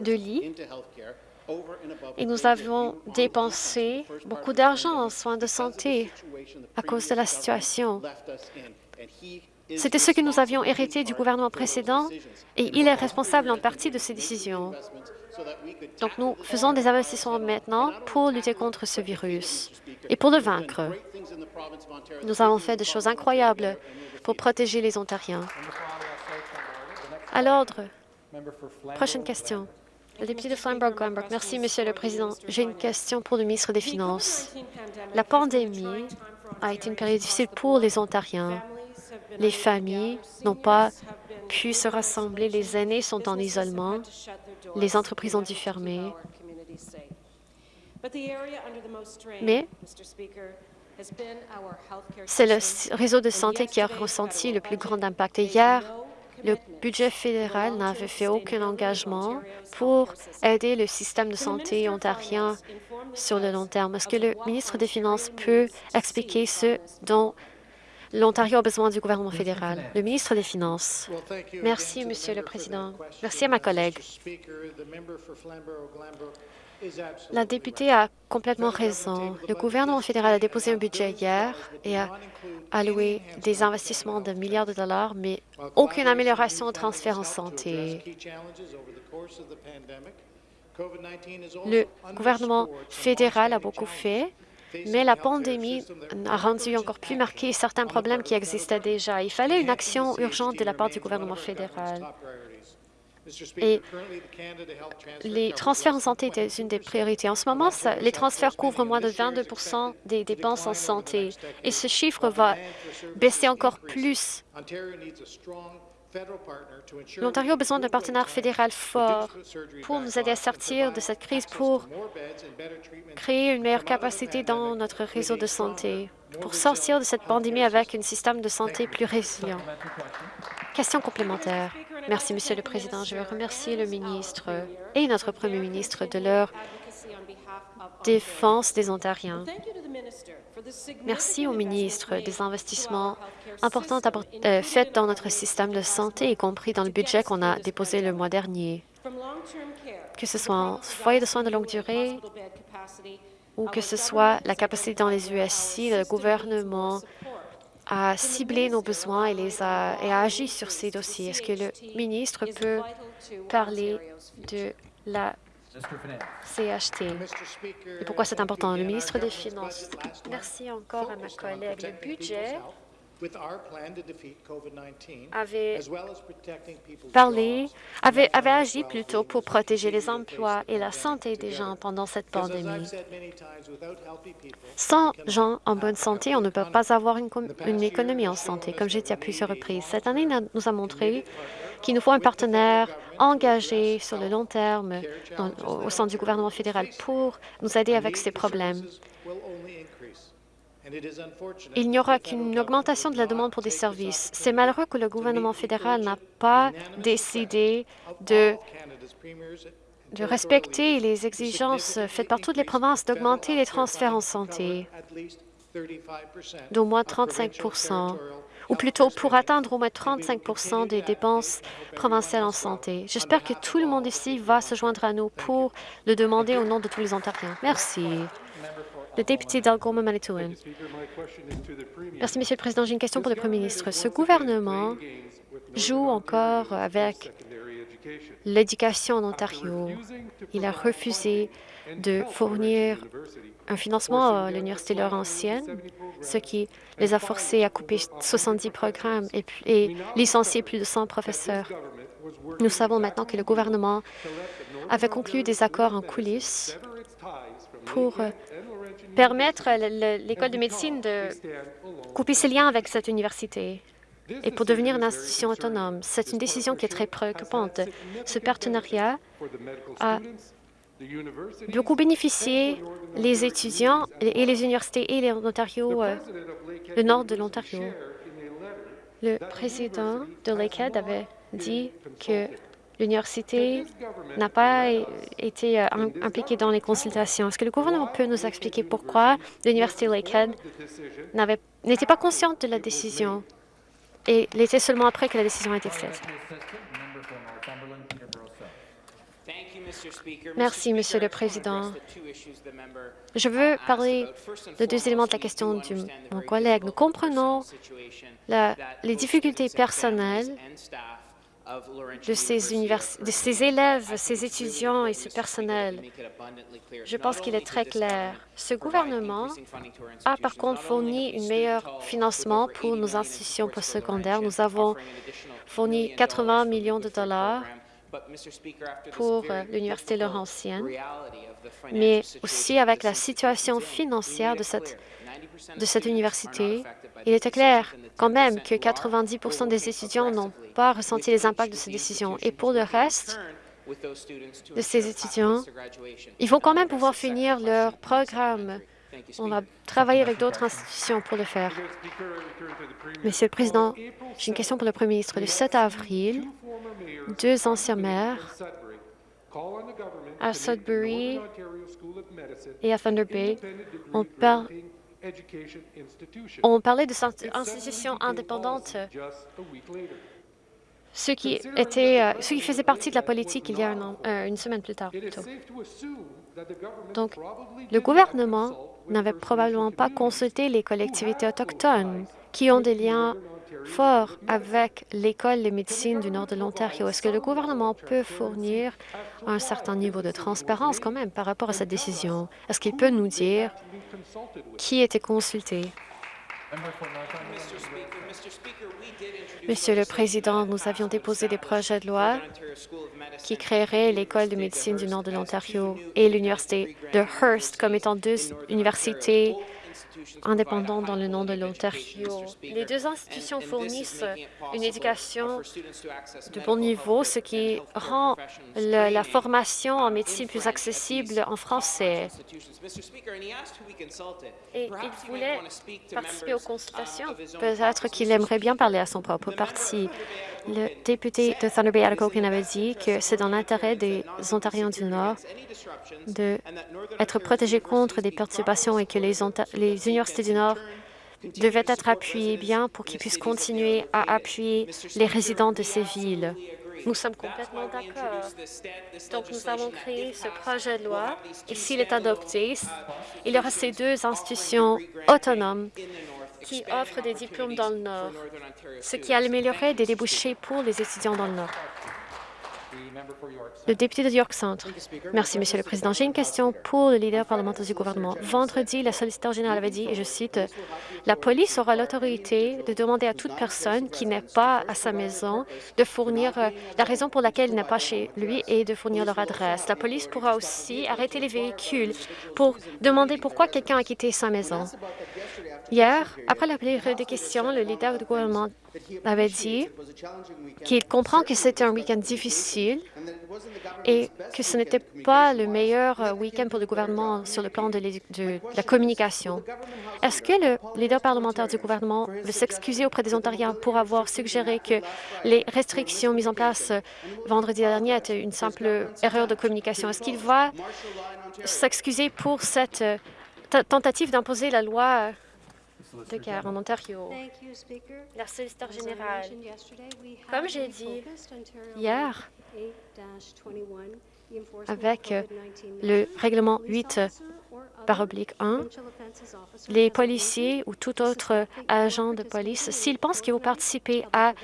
de lits et nous avons dépensé beaucoup d'argent en soins de santé à cause de la situation. C'était ce que nous avions hérité du gouvernement précédent et il est responsable en partie de ces décisions. Donc, nous faisons des investissements maintenant pour lutter contre ce virus et pour le vaincre. Nous avons fait des choses incroyables pour protéger les Ontariens. À l'ordre. Prochaine question. Député de Flamborough-Glanbrook. Merci, Monsieur le Président. J'ai une question pour le ministre des Finances. La pandémie a été une période difficile pour les Ontariens. Les familles n'ont pas pu se rassembler, les aînés sont en isolement, les entreprises ont dû fermer. Mais c'est le réseau de santé qui a ressenti le plus grand impact. hier, le budget fédéral n'avait fait aucun engagement pour aider le système de santé ontarien sur le long terme. Est-ce que le ministre des Finances peut expliquer ce dont l'Ontario a besoin du gouvernement fédéral? Le ministre des Finances. Merci, Monsieur le Président. Merci à ma collègue. La députée a complètement raison. Le gouvernement fédéral a déposé un budget hier et a alloué des investissements de milliards de dollars, mais aucune amélioration au transfert en santé. Le gouvernement fédéral a beaucoup fait, mais la pandémie a rendu encore plus marqué certains problèmes qui existaient déjà. Il fallait une action urgente de la part du gouvernement fédéral. Et les transferts en santé étaient une des priorités. En ce moment, les transferts couvrent moins de 22% des dépenses en santé et ce chiffre va baisser encore plus. L'Ontario a besoin d'un partenaire fédéral fort pour nous aider à sortir de cette crise, pour créer une meilleure capacité dans notre réseau de santé, pour sortir de cette pandémie avec un système de santé plus résilient. Question complémentaire. Merci, Monsieur le Président. Je veux remercier le ministre et notre Premier ministre de leur défense des Ontariens. Merci au ministre des investissements importants euh, faits dans notre système de santé, y compris dans le budget qu'on a déposé le mois dernier. Que ce soit en foyer de soins de longue durée ou que ce soit la capacité dans les USC, le gouvernement a ciblé nos besoins et, les a, et a agi sur ces dossiers. Est-ce que le ministre peut parler de la CHT et pourquoi c'est important? Le ministre des Finances. Merci encore à ma collègue. Le budget avait parlé, avait, avait agi plutôt pour protéger les emplois et la santé des gens pendant cette pandémie. Sans gens en bonne santé, on ne peut pas avoir une, une économie en santé, comme j'ai dit à plusieurs reprises. Cette année nous a montré qu'il nous faut un partenaire engagé sur le long terme au sein du gouvernement fédéral pour nous aider avec ces problèmes. Il n'y aura qu'une augmentation de la demande pour des services. C'est malheureux que le gouvernement fédéral n'a pas décidé de, respecter les exigences faites par toutes les provinces d'augmenter les transferts en santé d'au moins 35% ou plutôt pour atteindre au moins 35% des dépenses provinciales en santé. J'espère que tout le monde ici va se joindre à nous pour le demander au nom de tous les Ontariens. Merci. Le député d'Algoma, Manitoulin. Merci, Monsieur le Président. J'ai une question pour le Premier ministre. Ce gouvernement joue encore avec l'éducation en Ontario. Il a refusé de fournir un financement à l'Université Laurentienne, ce qui les a forcés à couper 70 programmes et, et licencier plus de 100 professeurs. Nous savons maintenant que le gouvernement avait conclu des accords en coulisses pour permettre à l'école de médecine de couper ses liens avec cette université. et pour devenir une institution autonome. C'est une décision qui est très préoccupante. Ce partenariat a beaucoup bénéficié les étudiants et les universités et l'Ontario, euh, le nord de l'Ontario. Le président de Lakehead avait dit que l'université n'a pas été euh, impliquée dans les consultations. Est-ce que le gouvernement peut nous expliquer pourquoi l'université Lakehead n'était pas consciente de la décision et l'était seulement après que la décision a été faite? Merci, Monsieur le Président. Je veux parler de deux éléments de la question de mon collègue. Nous comprenons les difficultés personnelles de ces, de ces élèves, ces étudiants et ce personnel. Je pense qu'il est très clair. Ce gouvernement a par contre fourni un meilleur financement pour nos institutions postsecondaires. Nous avons fourni 80 millions de dollars pour l'Université Laurentienne, mais aussi avec la situation financière de cette, de cette université, il était clair quand même que 90% des étudiants n'ont pas ressenti les impacts de ces décisions. Et pour le reste de ces étudiants, ils vont quand même pouvoir finir leur programme. On va travailler avec d'autres institutions pour le faire. Monsieur le Président, j'ai une question pour le Premier ministre. Le 7 avril, deux anciens maires à Sudbury et à Thunder Bay ont, parlé de cette institution indépendante, ce qui, était, euh, ce qui faisait partie de la politique il y a euh, une semaine plus tard. Donc, le gouvernement n'avait probablement pas consulté les collectivités autochtones qui ont des liens fort avec l'École de médecine du nord de l'Ontario. Est-ce que le gouvernement peut fournir un certain niveau de transparence quand même par rapport à cette décision? Est-ce qu'il peut nous dire qui était consulté? Monsieur le Président, nous avions déposé des projets de loi qui créeraient l'École de médecine du nord de l'Ontario et l'Université de Hearst comme étant deux universités indépendants dans le nom de l'Ontario. Les deux institutions fournissent une éducation de bon niveau, ce qui rend la formation en médecine plus accessible en français. Et il voulait participer aux consultations. Peut-être qu'il aimerait bien parler à son propre parti. Le député de Thunder Bay Atikokan avait dit que c'est dans l'intérêt des Ontariens du Nord d'être protégés contre des perturbations et que les, les universités du Nord devaient être appuyées bien pour qu'ils puissent continuer à appuyer les résidents de ces villes. Nous sommes complètement d'accord. Donc, nous avons créé ce projet de loi et s'il est adopté, il y aura ces deux institutions autonomes qui offrent des diplômes dans le Nord, ce qui améliorerait des débouchés pour les étudiants dans le Nord. Le député de York Centre. Merci, Monsieur le Président. J'ai une question pour le leader parlementaire du gouvernement. Vendredi, la solliciteur générale avait dit, et je cite, « La police aura l'autorité de demander à toute personne qui n'est pas à sa maison de fournir euh, la raison pour laquelle il n'est pas chez lui et de fournir leur adresse. La police pourra aussi arrêter les véhicules pour demander pourquoi quelqu'un a quitté sa maison. Hier, après la période de questions, le leader du gouvernement avait dit qu'il comprend que c'était un week-end difficile et que ce n'était pas le meilleur euh, week-end pour le gouvernement sur le plan de, la communication. Est-ce que le leader parlementaire du gouvernement veut s'excuser auprès des Ontariens pour avoir suggéré que les restrictions mises en place euh, vendredi dernier étaient une simple erreur de communication? Est-ce qu'il va s'excuser pour cette euh, tentative d'imposer la loi de guerre en Ontario. La solliciteur générale. Comme j'ai dit hier, avec le règlement 8 par oblique 1, les policiers ou tout autre agent de police, s'ils pensent qu'ils vont participer à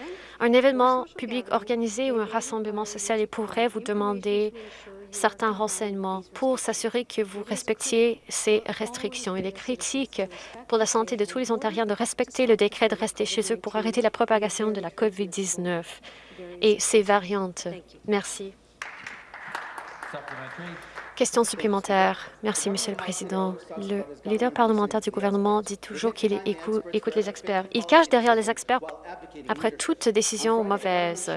un événement public organisé ou un rassemblement social, ils pourraient vous demander certains renseignements pour s'assurer que vous respectiez ces restrictions. Il est critique pour la santé de tous les Ontariens de respecter le décret de rester chez eux pour arrêter la propagation de la COVID-19 et ses variantes. Merci. Question supplémentaire. Merci, Monsieur le Président. Le leader parlementaire du gouvernement dit toujours qu'il écoute, écoute les experts. Il cache derrière les experts après toute décision mauvaise.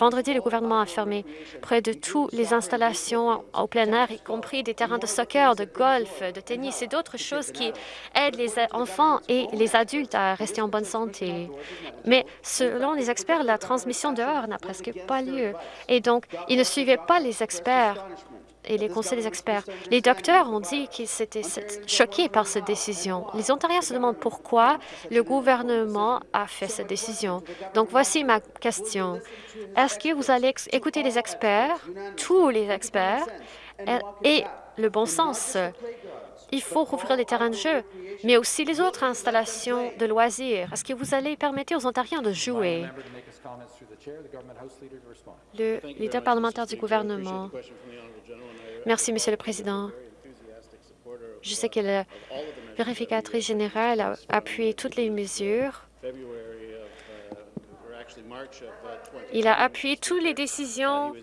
Vendredi, le gouvernement a fermé près de toutes les installations au plein air, y compris des terrains de soccer, de golf, de tennis et d'autres choses qui aident les enfants et les adultes à rester en bonne santé. Mais selon les experts, la transmission dehors n'a presque pas lieu. Et donc, ils ne suivaient pas les experts et les conseils des experts. Les docteurs ont dit qu'ils étaient choqués par cette décision. Les Ontariens se demandent pourquoi le gouvernement a fait cette décision. Donc, voici ma question. Est-ce que vous allez écouter les experts, tous les experts, et le bon sens? Il faut rouvrir les terrains de jeu, mais aussi les autres installations de loisirs. Est-ce que vous allez permettre aux Ontariens de jouer? Le leader parlementaire du gouvernement. Merci, Monsieur le Président. Je sais que la vérificatrice générale a appuyé toutes les mesures. Il a appuyé toutes les décisions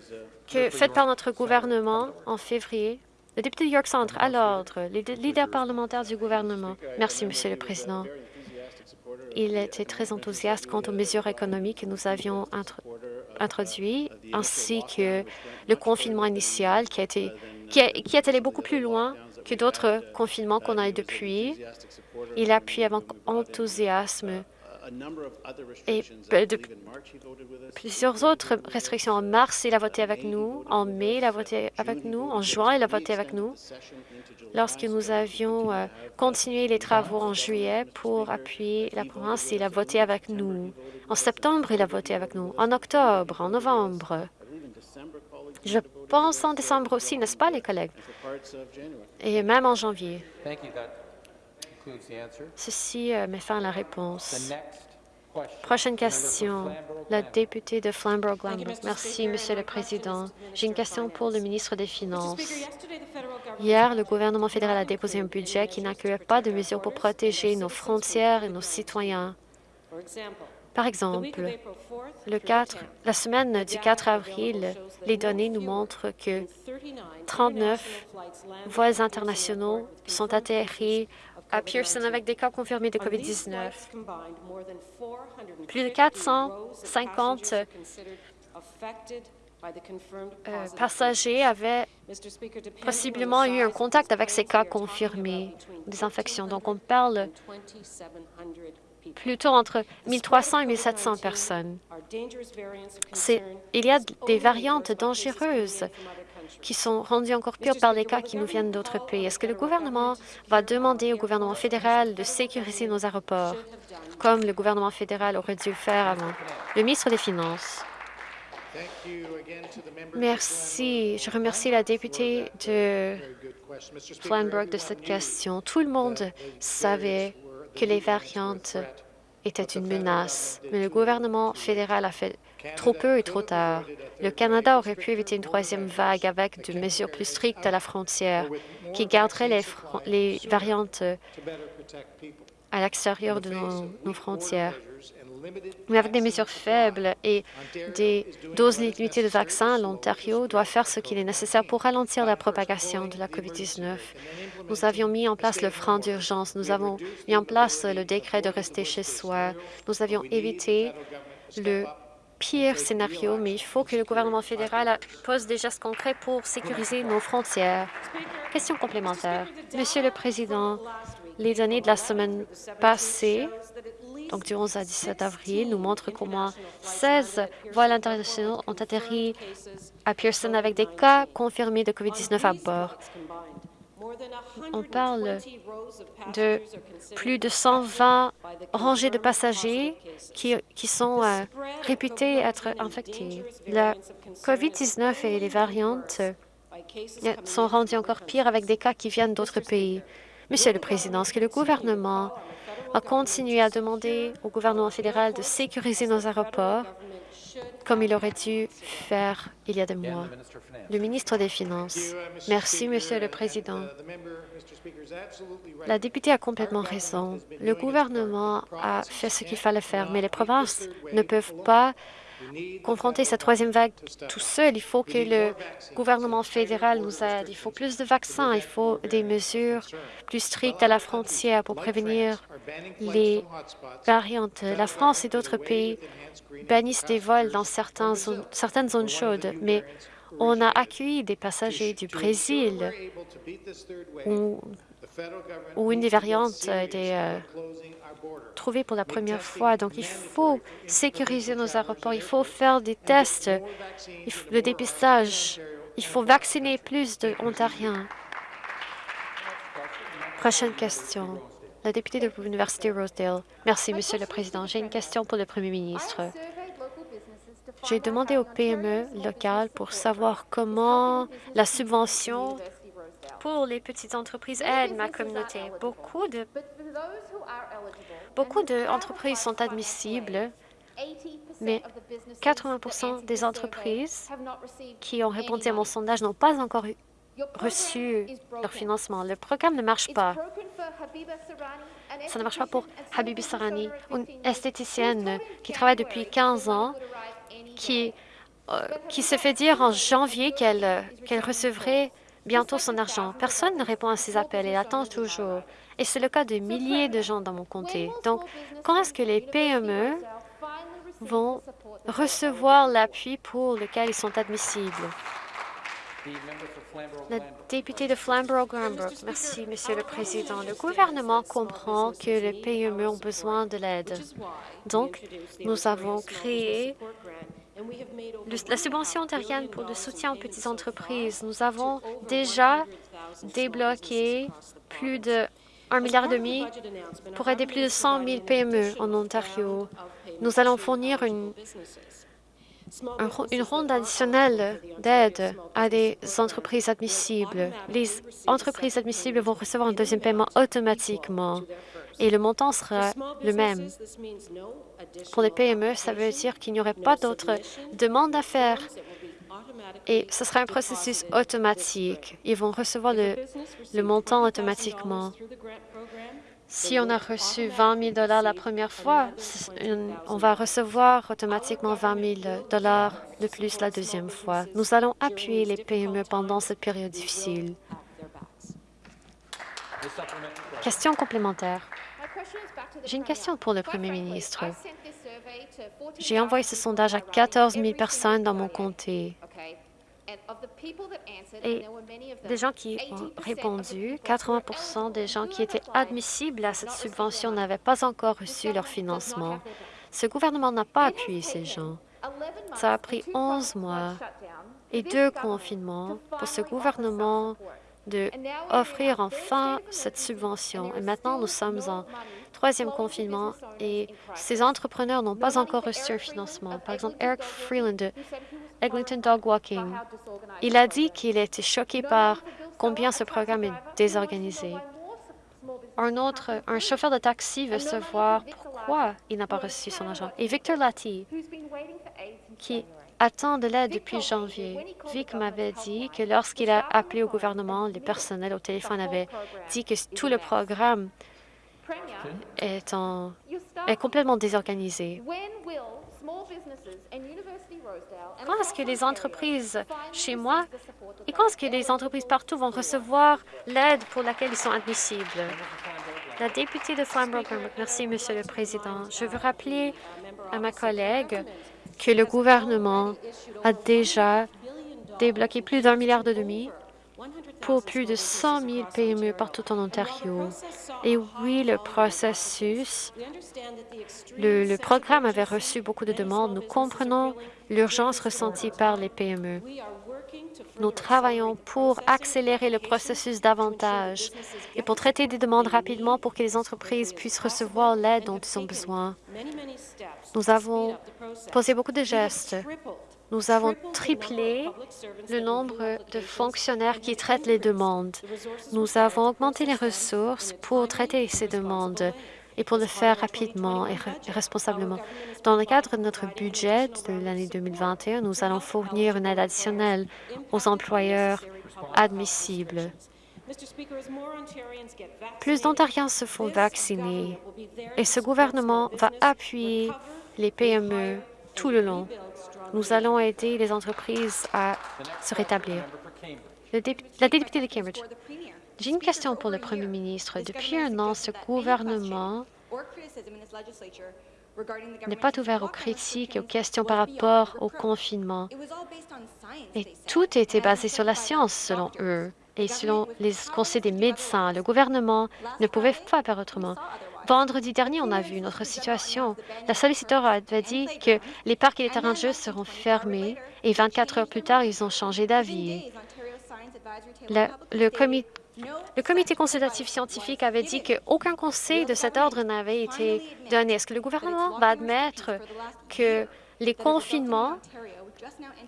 faites par notre gouvernement en février. Le député de York Centre, à l'ordre, le leader parlementaire du gouvernement. Merci, Monsieur le Président. Il était très enthousiaste quant aux mesures économiques que nous avions introduites, ainsi que le confinement initial qui, a été, qui, qui est allé beaucoup plus loin que d'autres confinements qu'on a eu depuis. Il appuie avec enthousiasme et de plusieurs autres restrictions. En mars, il a voté avec nous. En mai, il a voté avec nous. En juin, il a voté avec nous. Lorsque nous avions euh, continué les travaux en juillet pour appuyer la province, il a voté avec nous. En septembre, il a voté avec nous. En octobre, en novembre. Je pense en décembre aussi, n'est-ce pas, les collègues? Et même en janvier. Ceci euh, met fin à la réponse. Prochaine question, la députée de Flamborough-Glanbrook. Merci, Monsieur le Président. J'ai une question pour le ministre des Finances. Hier, le gouvernement fédéral a déposé un budget qui n'incluait pas de mesures pour protéger nos frontières et nos citoyens. Par exemple, le 4, la semaine du 4 avril, les données nous montrent que 39 vols internationaux sont atterris à Pearson avec des cas confirmés de COVID-19. Plus de 450 euh, passagers avaient possiblement eu un contact avec ces cas confirmés des infections. Donc, on parle plutôt entre 1300 et 1700 personnes. Il y a des variantes dangereuses qui sont rendues encore pires par les cas qui nous viennent d'autres pays? Est-ce que le gouvernement va demander au gouvernement fédéral de sécuriser nos aéroports, comme le gouvernement fédéral aurait dû le faire avant? Le ministre des Finances. Merci. Je remercie la députée de Flanbrook de cette question. Tout le monde savait que les variantes étaient une menace, mais le gouvernement fédéral a fait trop peu et trop tard. Le Canada aurait pu éviter une troisième vague avec des mesures plus strictes à la frontière qui garderaient les, variantes à l'extérieur de nos, frontières. Mais avec des mesures faibles et des doses limitées de vaccins, l'Ontario doit faire ce qu'il est nécessaire pour ralentir la propagation de la COVID-19. Nous avions mis en place le franc d'urgence, nous avons mis en place le décret de rester chez soi, nous avions évité le pire scénario, mais il faut que le gouvernement fédéral pose des gestes concrets pour sécuriser nos frontières. Question complémentaire. Monsieur le Président, les données de la semaine passée, donc du 11 à 17 avril, nous montrent qu'au moins 16 vols internationaux ont atterri à Pearson avec des cas confirmés de COVID-19 à bord. On parle de plus de 120 rangées de passagers qui, qui sont euh, réputés être infectés. La COVID-19 et les variantes euh, sont rendus encore pires avec des cas qui viennent d'autres pays. Monsieur le Président, est-ce que le gouvernement a continué à demander au gouvernement fédéral de sécuriser nos aéroports? Comme il aurait dû faire il y a des mois. Le ministre des Finances. Merci, Monsieur le Président. La députée a complètement raison. Le gouvernement a fait ce qu'il fallait faire, mais les provinces ne peuvent pas confronter cette troisième vague tout seul. Il faut que le gouvernement fédéral nous aide. Il faut plus de vaccins. Il faut des mesures plus strictes à la frontière pour prévenir les variantes. La France et d'autres pays bannissent des vols dans certaines zones, chaudes, mais on a accueilli des passagers du Brésil où une des variantes a été euh, trouvée pour la première fois. Donc, il faut sécuriser nos aéroports, il faut faire des tests, le dépistage, il faut vacciner plus d'Ontariens. Prochaine question. La députée de l'Université Rosedale. Merci, Monsieur le Président. J'ai une question pour le Premier ministre. J'ai demandé aux PME locales pour savoir comment la subvention pour les petites entreprises aide ma communauté. Beaucoup de Beaucoup d'entreprises sont admissibles, mais 80% des entreprises qui ont répondu à mon sondage n'ont pas encore reçu leur financement. Le programme ne marche pas. Ça ne marche pas pour Habibi Sarani, une esthéticienne qui travaille depuis 15 ans, qui, euh, qui se fait dire en janvier qu'elle qu'elle recevrait bientôt son argent. Personne ne répond à ses appels et attend toujours. Et c'est le cas de milliers de gens dans mon comté. Donc, quand est-ce que les PME vont recevoir l'appui pour lequel ils sont admissibles? La députée de Flamborough-Granbrook. Merci, Monsieur le Président. Le gouvernement comprend que les PME ont besoin de l'aide. Donc, nous avons créé la subvention ontarienne pour le soutien aux petites entreprises. Nous avons déjà débloqué plus de 1,5 milliard pour aider plus de 100 000 PME en Ontario. Nous allons fournir une, une ronde additionnelle d'aide à des entreprises admissibles. Les entreprises admissibles vont recevoir un deuxième paiement automatiquement et le montant sera le même. Pour les PME, ça veut dire qu'il n'y aurait pas d'autres demandes à faire et ce sera un processus automatique. Ils vont recevoir le, montant automatiquement. Si on a reçu 20 000 la première fois, on va recevoir automatiquement 20 000 de plus la deuxième fois. Nous allons appuyer les PME pendant cette période difficile. Question complémentaire. J'ai une question pour le Premier ministre. J'ai envoyé ce sondage à 14 000 personnes dans mon comté. Et des gens qui ont répondu, 80% des gens qui étaient admissibles à cette subvention n'avaient pas encore reçu leur financement. Ce gouvernement n'a pas appuyé ces gens. Ça a pris 11 mois et deux confinements pour ce gouvernement d'offrir enfin cette subvention. Et maintenant, nous sommes en troisième confinement et ces entrepreneurs n'ont pas encore reçu un financement. Par exemple, Eric Freeland de Eglinton Dog Walking, il a dit qu'il était choqué par combien ce programme est désorganisé. Un autre, un chauffeur de taxi veut savoir pourquoi il n'a pas reçu son argent. Et Victor Lati, qui attend de l'aide depuis janvier. Vic m'avait dit que lorsqu'il a appelé au gouvernement, le personnel au téléphone avait dit que tout le programme est, en, est complètement désorganisé. Quand est-ce que les entreprises chez moi et quand est-ce que les entreprises partout vont recevoir l'aide pour laquelle ils sont admissibles? La députée de Flamborough, merci, Monsieur le Président. Je veux rappeler à ma collègue que le gouvernement a déjà débloqué plus d'un milliard de demi pour plus de 100 000 PME partout en Ontario. Et oui, le processus, le, programme avait reçu beaucoup de demandes. Nous comprenons l'urgence ressentie par les PME. Nous travaillons pour accélérer le processus davantage et pour traiter des demandes rapidement pour que les entreprises puissent recevoir l'aide dont ils ont besoin. Nous avons posé beaucoup de gestes nous avons triplé le nombre de fonctionnaires qui traitent les demandes. Nous avons augmenté les ressources pour traiter ces demandes et pour le faire rapidement et responsablement. Dans le cadre de notre budget de l'année 2021, nous allons fournir une aide additionnelle aux employeurs admissibles. Plus d'Ontariens se font vacciner et ce gouvernement va appuyer les PME tout le long. Nous allons aider les entreprises à se rétablir. la députée de Cambridge. J'ai une question pour le premier ministre. Depuis un an, ce gouvernement n'est pas ouvert aux critiques et aux questions par rapport au confinement. Et tout était basé sur la science, selon eux, et selon les conseils des médecins. Le gouvernement ne pouvait pas faire autrement. Vendredi dernier, on a vu notre situation. La solliciteur avait dit que les parcs et les terrains de jeu seront fermés et 24 heures plus tard, ils ont changé d'avis. Le, comité le comité consultatif scientifique avait dit qu'aucun conseil de cet ordre n'avait été donné. Est-ce que le gouvernement va admettre que les confinements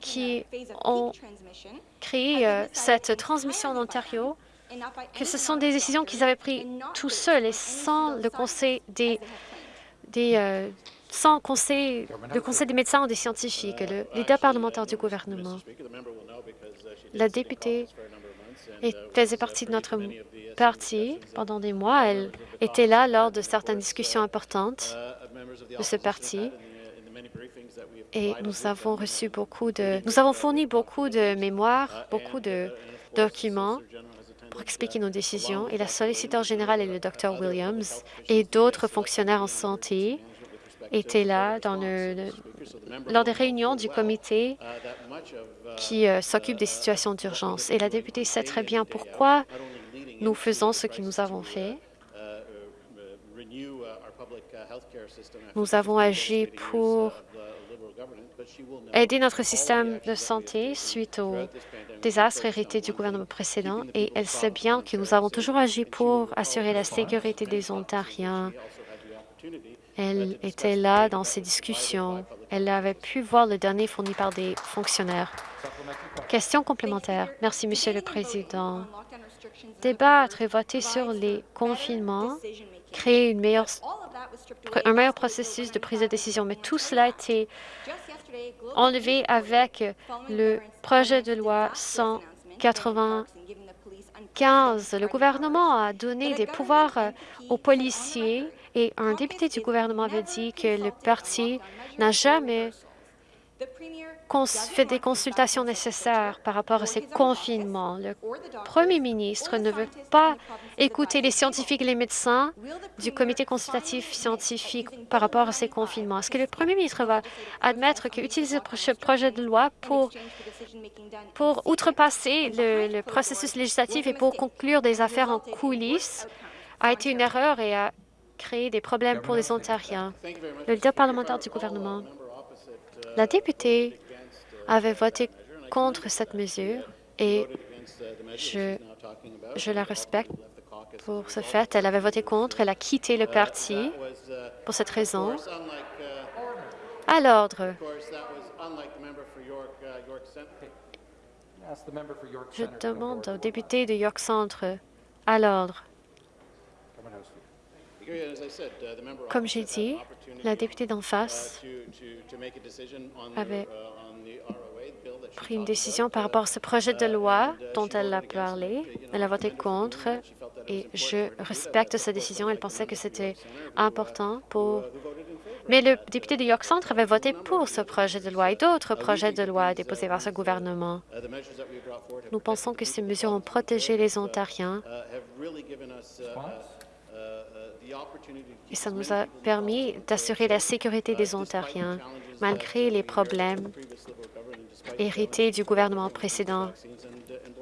qui ont créé euh, cette transmission en Ontario, que ce sont des décisions qu'ils avaient prises tout seuls et sans le conseil des, des euh, sans conseil, le conseil des médecins ou des scientifiques, le leader parlementaire du gouvernement. La députée faisait partie de notre parti pendant des mois. Elle était là lors de certaines discussions importantes de ce parti. Et nous avons reçu beaucoup de... Nous avons fourni beaucoup de mémoires, beaucoup de documents pour expliquer nos décisions. Et la solliciteur générale et le Dr Williams et d'autres fonctionnaires en santé étaient là dans le, lors des réunions du comité qui euh, s'occupe des situations d'urgence. Et la députée sait très bien pourquoi nous faisons ce que nous avons fait. Nous avons agi pour aider notre système de santé suite au désastre hérité du gouvernement précédent et elle sait bien que nous avons toujours agi pour assurer la sécurité des Ontariens elle était là dans ces discussions. Elle avait pu voir le dernier fourni par des fonctionnaires. Question complémentaire. Merci, Monsieur le Président. Débattre et voter sur les confinements créer un meilleur processus de prise de décision, mais tout cela a été enlevé avec le projet de loi 195. Le gouvernement a donné des pouvoirs aux policiers et un député du gouvernement avait dit que le parti n'a jamais fait des consultations nécessaires par rapport à ces confinements. Le premier ministre ne veut pas écouter les scientifiques et les médecins du comité consultatif scientifique par rapport à ces confinements. Est-ce que le premier ministre va admettre qu'utiliser ce projet de loi pour, pour outrepasser le, processus législatif et pour conclure des affaires en coulisses a été une erreur et a créer des problèmes pour les Ontariens. Le leader parlementaire du gouvernement, la députée avait voté contre cette mesure et je, la respecte pour ce fait. Elle avait voté contre, elle a quitté le parti pour cette raison. À l'ordre. Je demande au député de York Centre à l'ordre. Comme j'ai dit, la députée d'en face avait pris une décision par rapport à ce projet de loi dont elle a parlé. Elle a voté contre et je respecte sa décision. Elle pensait que c'était important pour... Mais le député de York Centre avait voté pour ce projet de loi et d'autres projets de loi déposés par ce gouvernement. Nous pensons que ces mesures ont protégé les Ontariens et ça nous a permis d'assurer la sécurité des Ontariens, malgré les problèmes hérités du gouvernement précédent,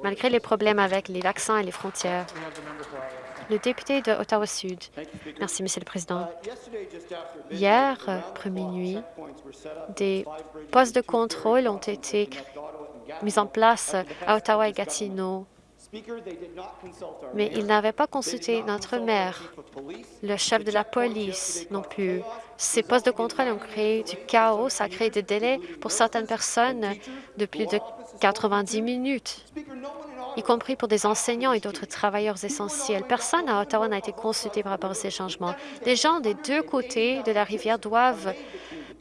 malgré les problèmes avec les vaccins et les frontières. Le député de Ottawa-Sud. Merci, Monsieur le Président. Hier, après minuit, des postes de contrôle ont été mis en place à Ottawa et Gatineau mais ils n'avaient pas consulté notre maire, le chef de la police non plus. Ces postes de contrôle ont créé du chaos, ça a créé des délais pour certaines personnes de plus de 90 minutes, y compris pour des enseignants et d'autres travailleurs essentiels. Personne à Ottawa n'a été consulté par rapport à ces changements. Les gens des deux côtés de la rivière doivent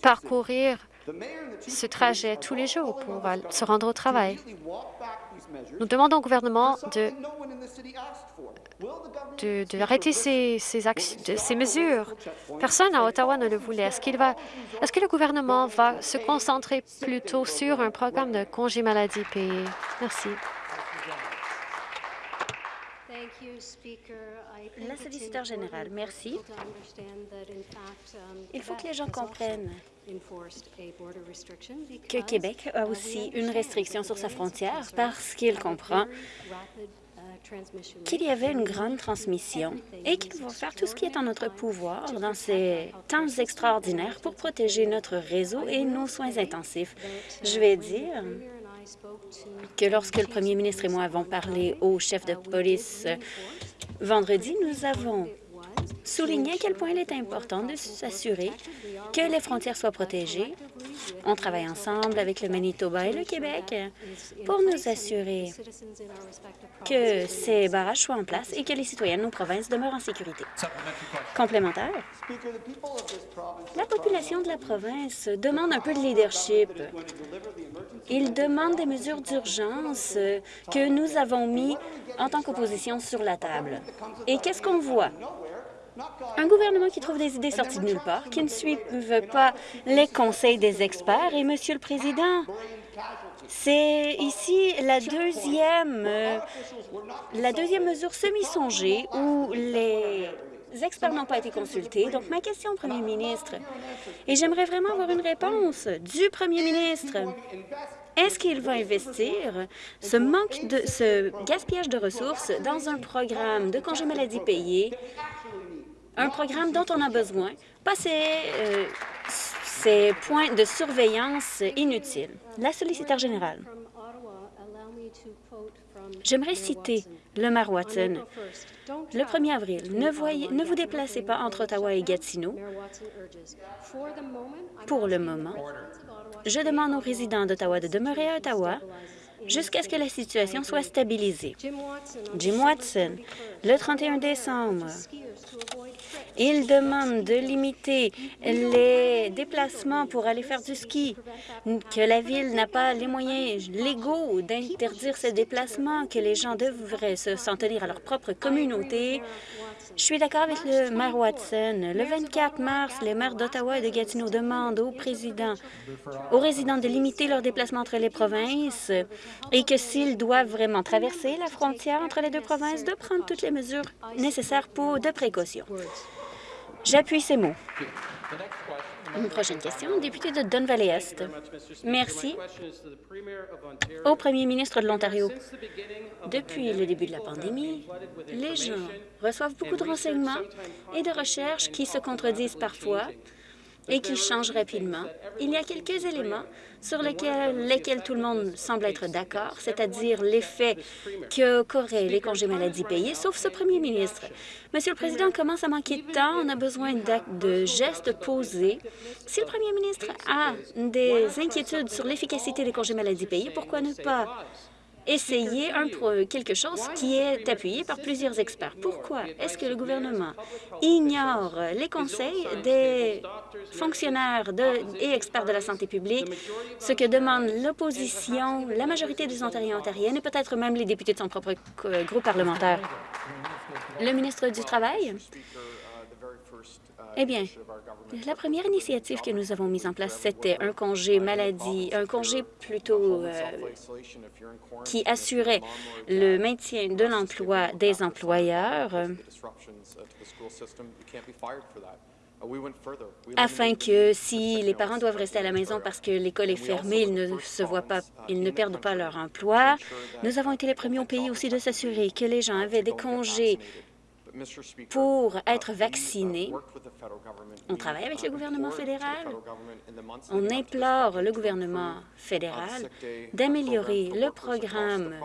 parcourir ce trajet tous les jours pour se rendre au travail. Nous demandons au gouvernement de de, de arrêter ces, ces, ces, mesures? Personne à Ottawa ne le voulait. Est-ce qu'il va, est-ce que le gouvernement va se concentrer plutôt sur un programme de congé maladie payé? Merci. La solliciteur générale, merci. Il faut que les gens comprennent que Québec a aussi une restriction sur sa frontière parce qu'il comprend qu'il y avait une grande transmission et qu'il va faire tout ce qui est en notre pouvoir dans ces temps extraordinaires pour protéger notre réseau et nos soins intensifs. Je vais dire que lorsque le premier ministre et moi avons parlé au chef de police vendredi, nous avons souligné à quel point il est important de s'assurer que les frontières soient protégées. On travaille ensemble avec le Manitoba et le Québec pour nous assurer que ces barrages soient en place et que les citoyens de nos provinces demeurent en sécurité. Complémentaire, la population de la province demande un peu de leadership. Il demande des mesures d'urgence que nous avons mis en tant qu'opposition sur la table. Et qu'est-ce qu'on voit? Un gouvernement qui trouve des idées sorties de nulle part, qui ne suit pas les conseils des experts. Et, Monsieur le Président, c'est ici la deuxième, euh, la deuxième mesure semi-songée où les experts n'ont pas été consultés. Donc, ma question au Premier ministre, et j'aimerais vraiment avoir une réponse du Premier ministre, est-ce qu'il va investir ce manque de ce gaspillage de ressources dans un programme de congé maladie payé un programme dont on a besoin, pas euh, ces, points de surveillance inutiles. La solliciteur générale. J'aimerais citer le maire Watson. Le 1er avril, ne, ne vous déplacez pas entre Ottawa et Gatineau. Pour le moment, je demande aux résidents d'Ottawa de demeurer à Ottawa jusqu'à ce que la situation soit stabilisée. Jim Watson, le 31 décembre, il demande de limiter les déplacements pour aller faire du ski, que la Ville n'a pas les moyens légaux d'interdire ces déplacements, que les gens devraient s'en tenir à leur propre communauté. Je suis d'accord avec le maire Watson. Le 24 mars, les maires d'Ottawa et de Gatineau demandent au président, aux résidents de limiter leurs déplacements entre les provinces et que s'ils doivent vraiment traverser la frontière entre les deux provinces, de prendre toutes les mesures nécessaires pour de précaution. J'appuie ces mots. Une prochaine question, député de Don Valley-Est. Merci. Au premier ministre de l'Ontario, depuis le début de la pandémie, les gens reçoivent beaucoup de renseignements et de recherches qui se contredisent parfois et qui changent rapidement. Il y a quelques éléments sur lesquels, tout le monde semble être d'accord, c'est-à-dire l'effet qu'auraient les congés maladie payés, sauf ce premier ministre. Monsieur le Président, commence à manquer de temps. On a besoin de gestes posés. Si le premier ministre a des inquiétudes sur l'efficacité des congés maladie payés, pourquoi ne pas essayer un, quelque chose qui est appuyé par plusieurs experts. Pourquoi est-ce que le gouvernement ignore les conseils des fonctionnaires et experts de la santé publique, ce que demande l'opposition, la majorité des Ontariens et Ontariennes et peut-être même les députés de son propre groupe parlementaire? Le ministre du Travail? Eh bien, la première initiative que nous avons mise en place, c'était un congé maladie, un congé plutôt euh, qui assurait le maintien de l'emploi des employeurs afin que si les parents doivent rester à la maison parce que l'école est fermée, ils ne se voient pas, ils ne perdent pas leur emploi. Nous avons été les premiers au pays aussi de s'assurer que les gens avaient des congés pour être vaccinés. On travaille avec le gouvernement fédéral. On implore le gouvernement fédéral d'améliorer le programme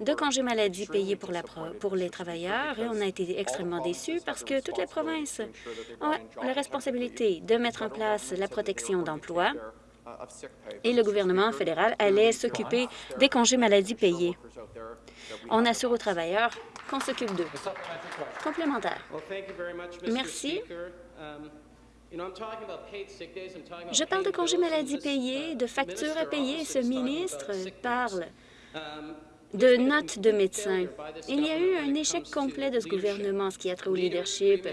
de congés maladie payés pour, la pour les travailleurs et on a été extrêmement déçus parce que toutes les provinces ont la responsabilité de mettre en place la protection d'emploi et le gouvernement fédéral allait s'occuper des congés maladie payés. On assure aux travailleurs qu'on s'occupe d'eux. Complémentaire. Merci. Um, Je parle de congés maladie payés, de factures à payer. Ce ministre parle um, de notes de médecins. Il y a eu un échec complet de ce gouvernement, ce qui a trait au leadership.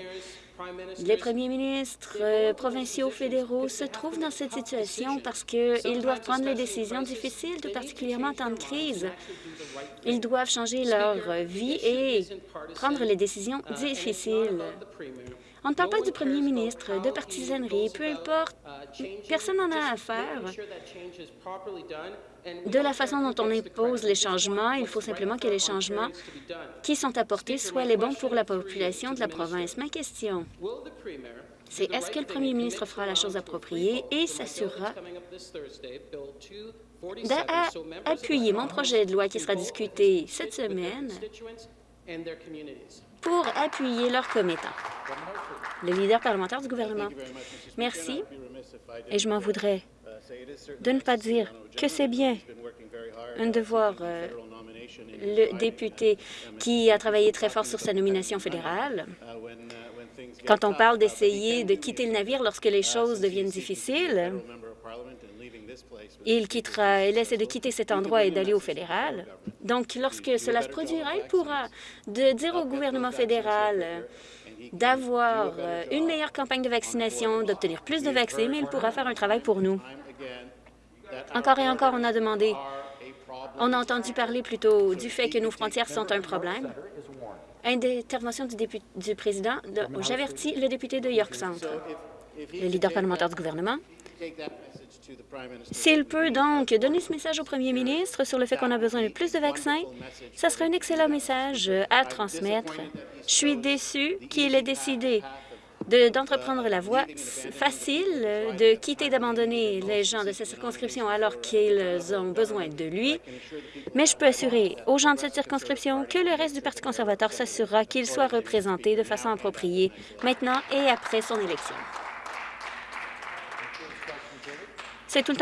Les premiers ministres euh, provinciaux fédéraux se trouvent dans cette situation parce qu'ils doivent prendre les décisions difficiles, tout particulièrement en temps de crise. Ils doivent changer leur vie et prendre les décisions difficiles. On ne parle pas du premier ministre, de partisanerie, peu importe, personne n'en a à faire. De la façon dont on impose les changements, il faut simplement que les changements qui sont apportés soient les bons pour la population de la province. Ma question, c'est est-ce que le premier ministre fera la chose appropriée et s'assurera d'appuyer mon projet de loi qui sera discuté cette semaine? Pour appuyer leurs commettants. Le leader parlementaire du gouvernement. Merci, et je m'en voudrais de ne pas dire que c'est bien de voir euh, le député qui a travaillé très fort sur sa nomination fédérale. Quand on parle d'essayer de quitter le navire lorsque les choses deviennent difficiles, il quittera, il essaie de quitter cet endroit et d'aller au fédéral. Donc, lorsque cela se produira, il pourra de dire au gouvernement fédéral d'avoir une meilleure campagne de vaccination, d'obtenir plus de vaccins, mais il pourra faire un travail pour nous. Encore et encore, on a demandé, on a entendu parler plutôt du fait que nos frontières sont un problème. Intervention du, du président, j'avertis le député de York Centre, le leader parlementaire du gouvernement. S'il peut donc donner ce message au premier ministre sur le fait qu'on a besoin de plus de vaccins, ça serait un excellent message à transmettre. Je suis déçu qu'il ait décidé d'entreprendre la voie facile, de quitter, d'abandonner les gens de cette circonscription alors qu'ils ont besoin de lui. Mais je peux assurer aux gens de cette circonscription que le reste du Parti conservateur s'assurera qu'il soit représenté de façon appropriée maintenant et après son élection. C'est tout le temps